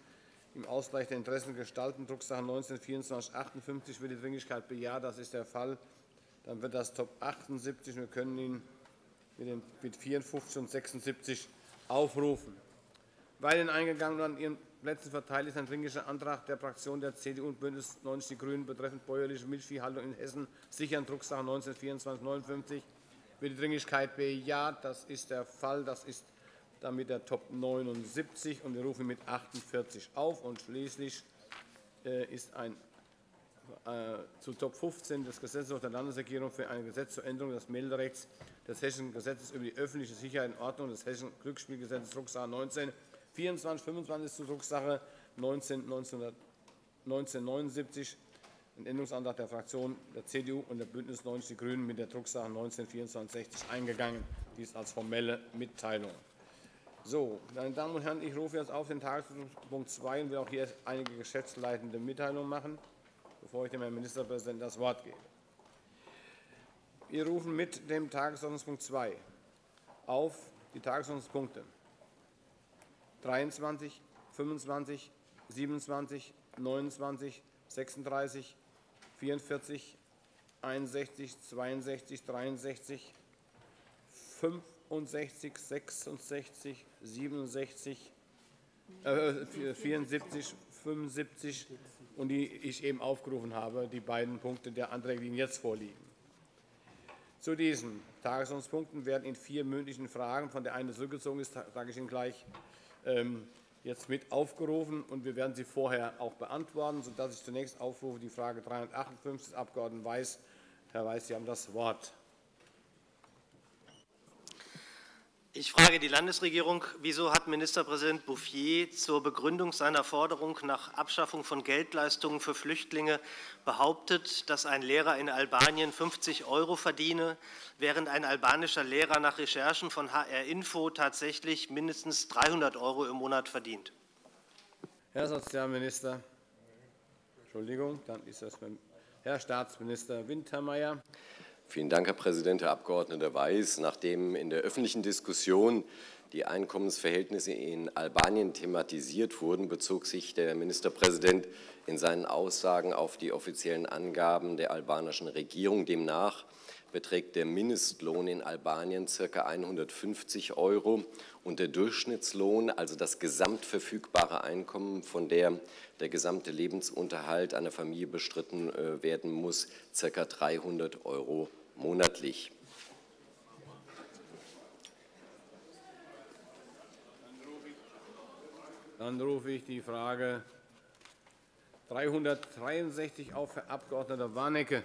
im Ausgleich der Interessen gestalten, Drucksache 19 2458. Wird die Dringlichkeit bejaht? Das ist der Fall. Dann wird das Top 78. Wir können ihn mit 54 und 76 aufrufen. Weil den eingegangen und an Ihren Plätzen verteilt ist ein Dringlicher Antrag der Fraktionen der CDU und BÜNDNIS 90 die GRÜNEN betreffend bäuerliche Milchviehhaltung in Hessen sichern, Drucksache 19 2459. Wird die Dringlichkeit bejaht? Das ist der Fall. Das ist damit der Top 79, und wir rufen mit 48 auf. Und schließlich äh, ist ein äh, zu Top 15 des Gesetzes der Landesregierung für ein Gesetz zur Änderung des Melderechts des Hessischen Gesetzes über die öffentliche Sicherheit und Ordnung des Hessischen Glücksspielgesetzes Drucksache 19 24 25 zu Drucksache 19 1979 ein Änderungsantrag der Fraktionen der CDU und der BÜNDNIS 90 die GRÜNEN mit der Drucksache 19 2460 eingegangen. Dies als formelle Mitteilung. So, meine Damen und Herren, ich rufe jetzt auf den Tagesordnungspunkt 2 und will auch hier einige geschäftsleitende Mitteilungen machen, bevor ich dem Herrn Ministerpräsidenten das Wort gebe. Wir rufen mit dem Tagesordnungspunkt 2 auf die Tagesordnungspunkte 23, 25, 27, 29, 36, 44, 61, 62, 63, 65, 66, 67, äh, 74, 75 und die ich eben aufgerufen habe, die beiden Punkte der Anträge, die Ihnen jetzt vorliegen. Zu diesen Tagesordnungspunkten werden in vier mündlichen Fragen, von der eine zurückgezogen ist, sage ich Ihnen gleich, jetzt mit aufgerufen, und wir werden sie vorher auch beantworten, sodass ich zunächst aufrufe die Frage 358 des Abg. Weiß. Herr Weiß, Sie haben das Wort. Ich frage die Landesregierung, wieso hat Ministerpräsident Bouffier zur Begründung seiner Forderung nach Abschaffung von Geldleistungen für Flüchtlinge behauptet, dass ein Lehrer in Albanien 50 € verdiene, während ein albanischer Lehrer nach Recherchen von HR Info tatsächlich mindestens 300 € im Monat verdient? Herr Sozialminister. Entschuldigung, dann ist das Herr Staatsminister Wintermeyer. Vielen Dank, Herr Präsident. Herr Abg. Weiß, nachdem in der öffentlichen Diskussion die Einkommensverhältnisse in Albanien thematisiert wurden, bezog sich der Ministerpräsident in seinen Aussagen auf die offiziellen Angaben der albanischen Regierung. Demnach beträgt der Mindestlohn in Albanien ca. 150 € und der Durchschnittslohn, also das gesamtverfügbare Einkommen, von der der gesamte Lebensunterhalt einer Familie bestritten äh, werden muss, ca. 300 € monatlich. Dann rufe ich die Frage 363 auf, Herr Abg. Warnecke.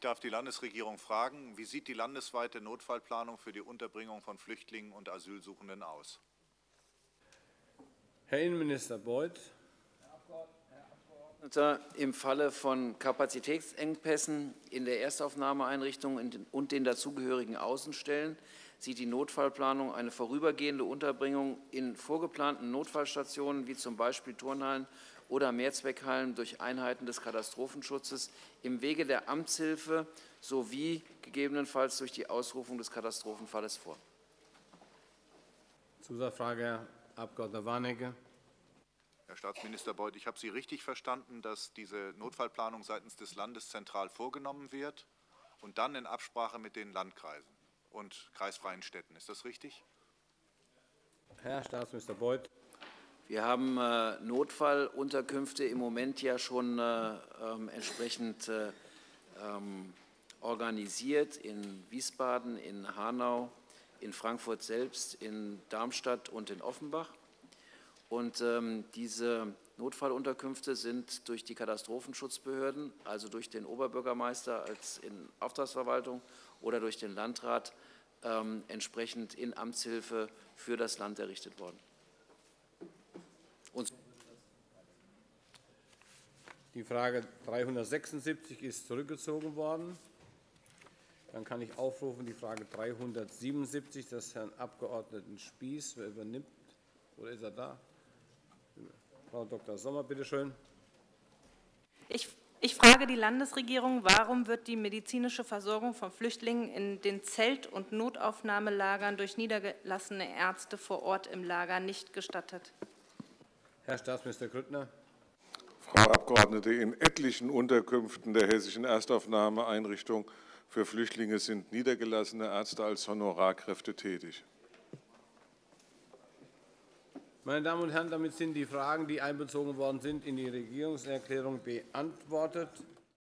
Ich darf die Landesregierung fragen, wie sieht die landesweite Notfallplanung für die Unterbringung von Flüchtlingen und Asylsuchenden aus? Herr Innenminister Beuth. Im Falle von Kapazitätsengpässen in der Erstaufnahmeeinrichtung und den dazugehörigen Außenstellen sieht die Notfallplanung eine vorübergehende Unterbringung in vorgeplanten Notfallstationen wie z. B. Turnhallen oder Mehrzweckhallen durch Einheiten des Katastrophenschutzes im Wege der Amtshilfe sowie gegebenenfalls durch die Ausrufung des Katastrophenfalles vor. Zusatzfrage, Herr Abg. Warnecke. Herr Staatsminister Beuth, ich habe Sie richtig verstanden, dass diese Notfallplanung seitens des Landes zentral vorgenommen wird und dann in Absprache mit den Landkreisen und kreisfreien Städten. Ist das richtig? Herr Staatsminister Beuth. Wir haben äh, Notfallunterkünfte im Moment ja schon äh, ähm, entsprechend äh, ähm, organisiert in Wiesbaden, in Hanau, in Frankfurt selbst, in Darmstadt und in Offenbach. Und ähm, diese Notfallunterkünfte sind durch die Katastrophenschutzbehörden, also durch den Oberbürgermeister als in Auftragsverwaltung oder durch den Landrat, entsprechend in Amtshilfe für das Land errichtet worden. Die Frage 376 ist zurückgezogen worden. Dann kann ich aufrufen die Frage 377 des Herrn Abg. Spieß. Wer übernimmt? Oder ist er da? Frau Dr. Sommer, bitte schön. Ich Ich frage die Landesregierung, warum wird die medizinische Versorgung von Flüchtlingen in den Zelt- und Notaufnahmelagern durch niedergelassene Ärzte vor Ort im Lager nicht gestattet? Herr Staatsminister Grüttner. Frau Abgeordnete, in etlichen Unterkünften der hessischen Erstaufnahmeeinrichtung für Flüchtlinge sind niedergelassene Ärzte als Honorarkräfte tätig. Meine Damen und Herren, damit sind die Fragen, die einbezogen worden sind, in die Regierungserklärung beantwortet.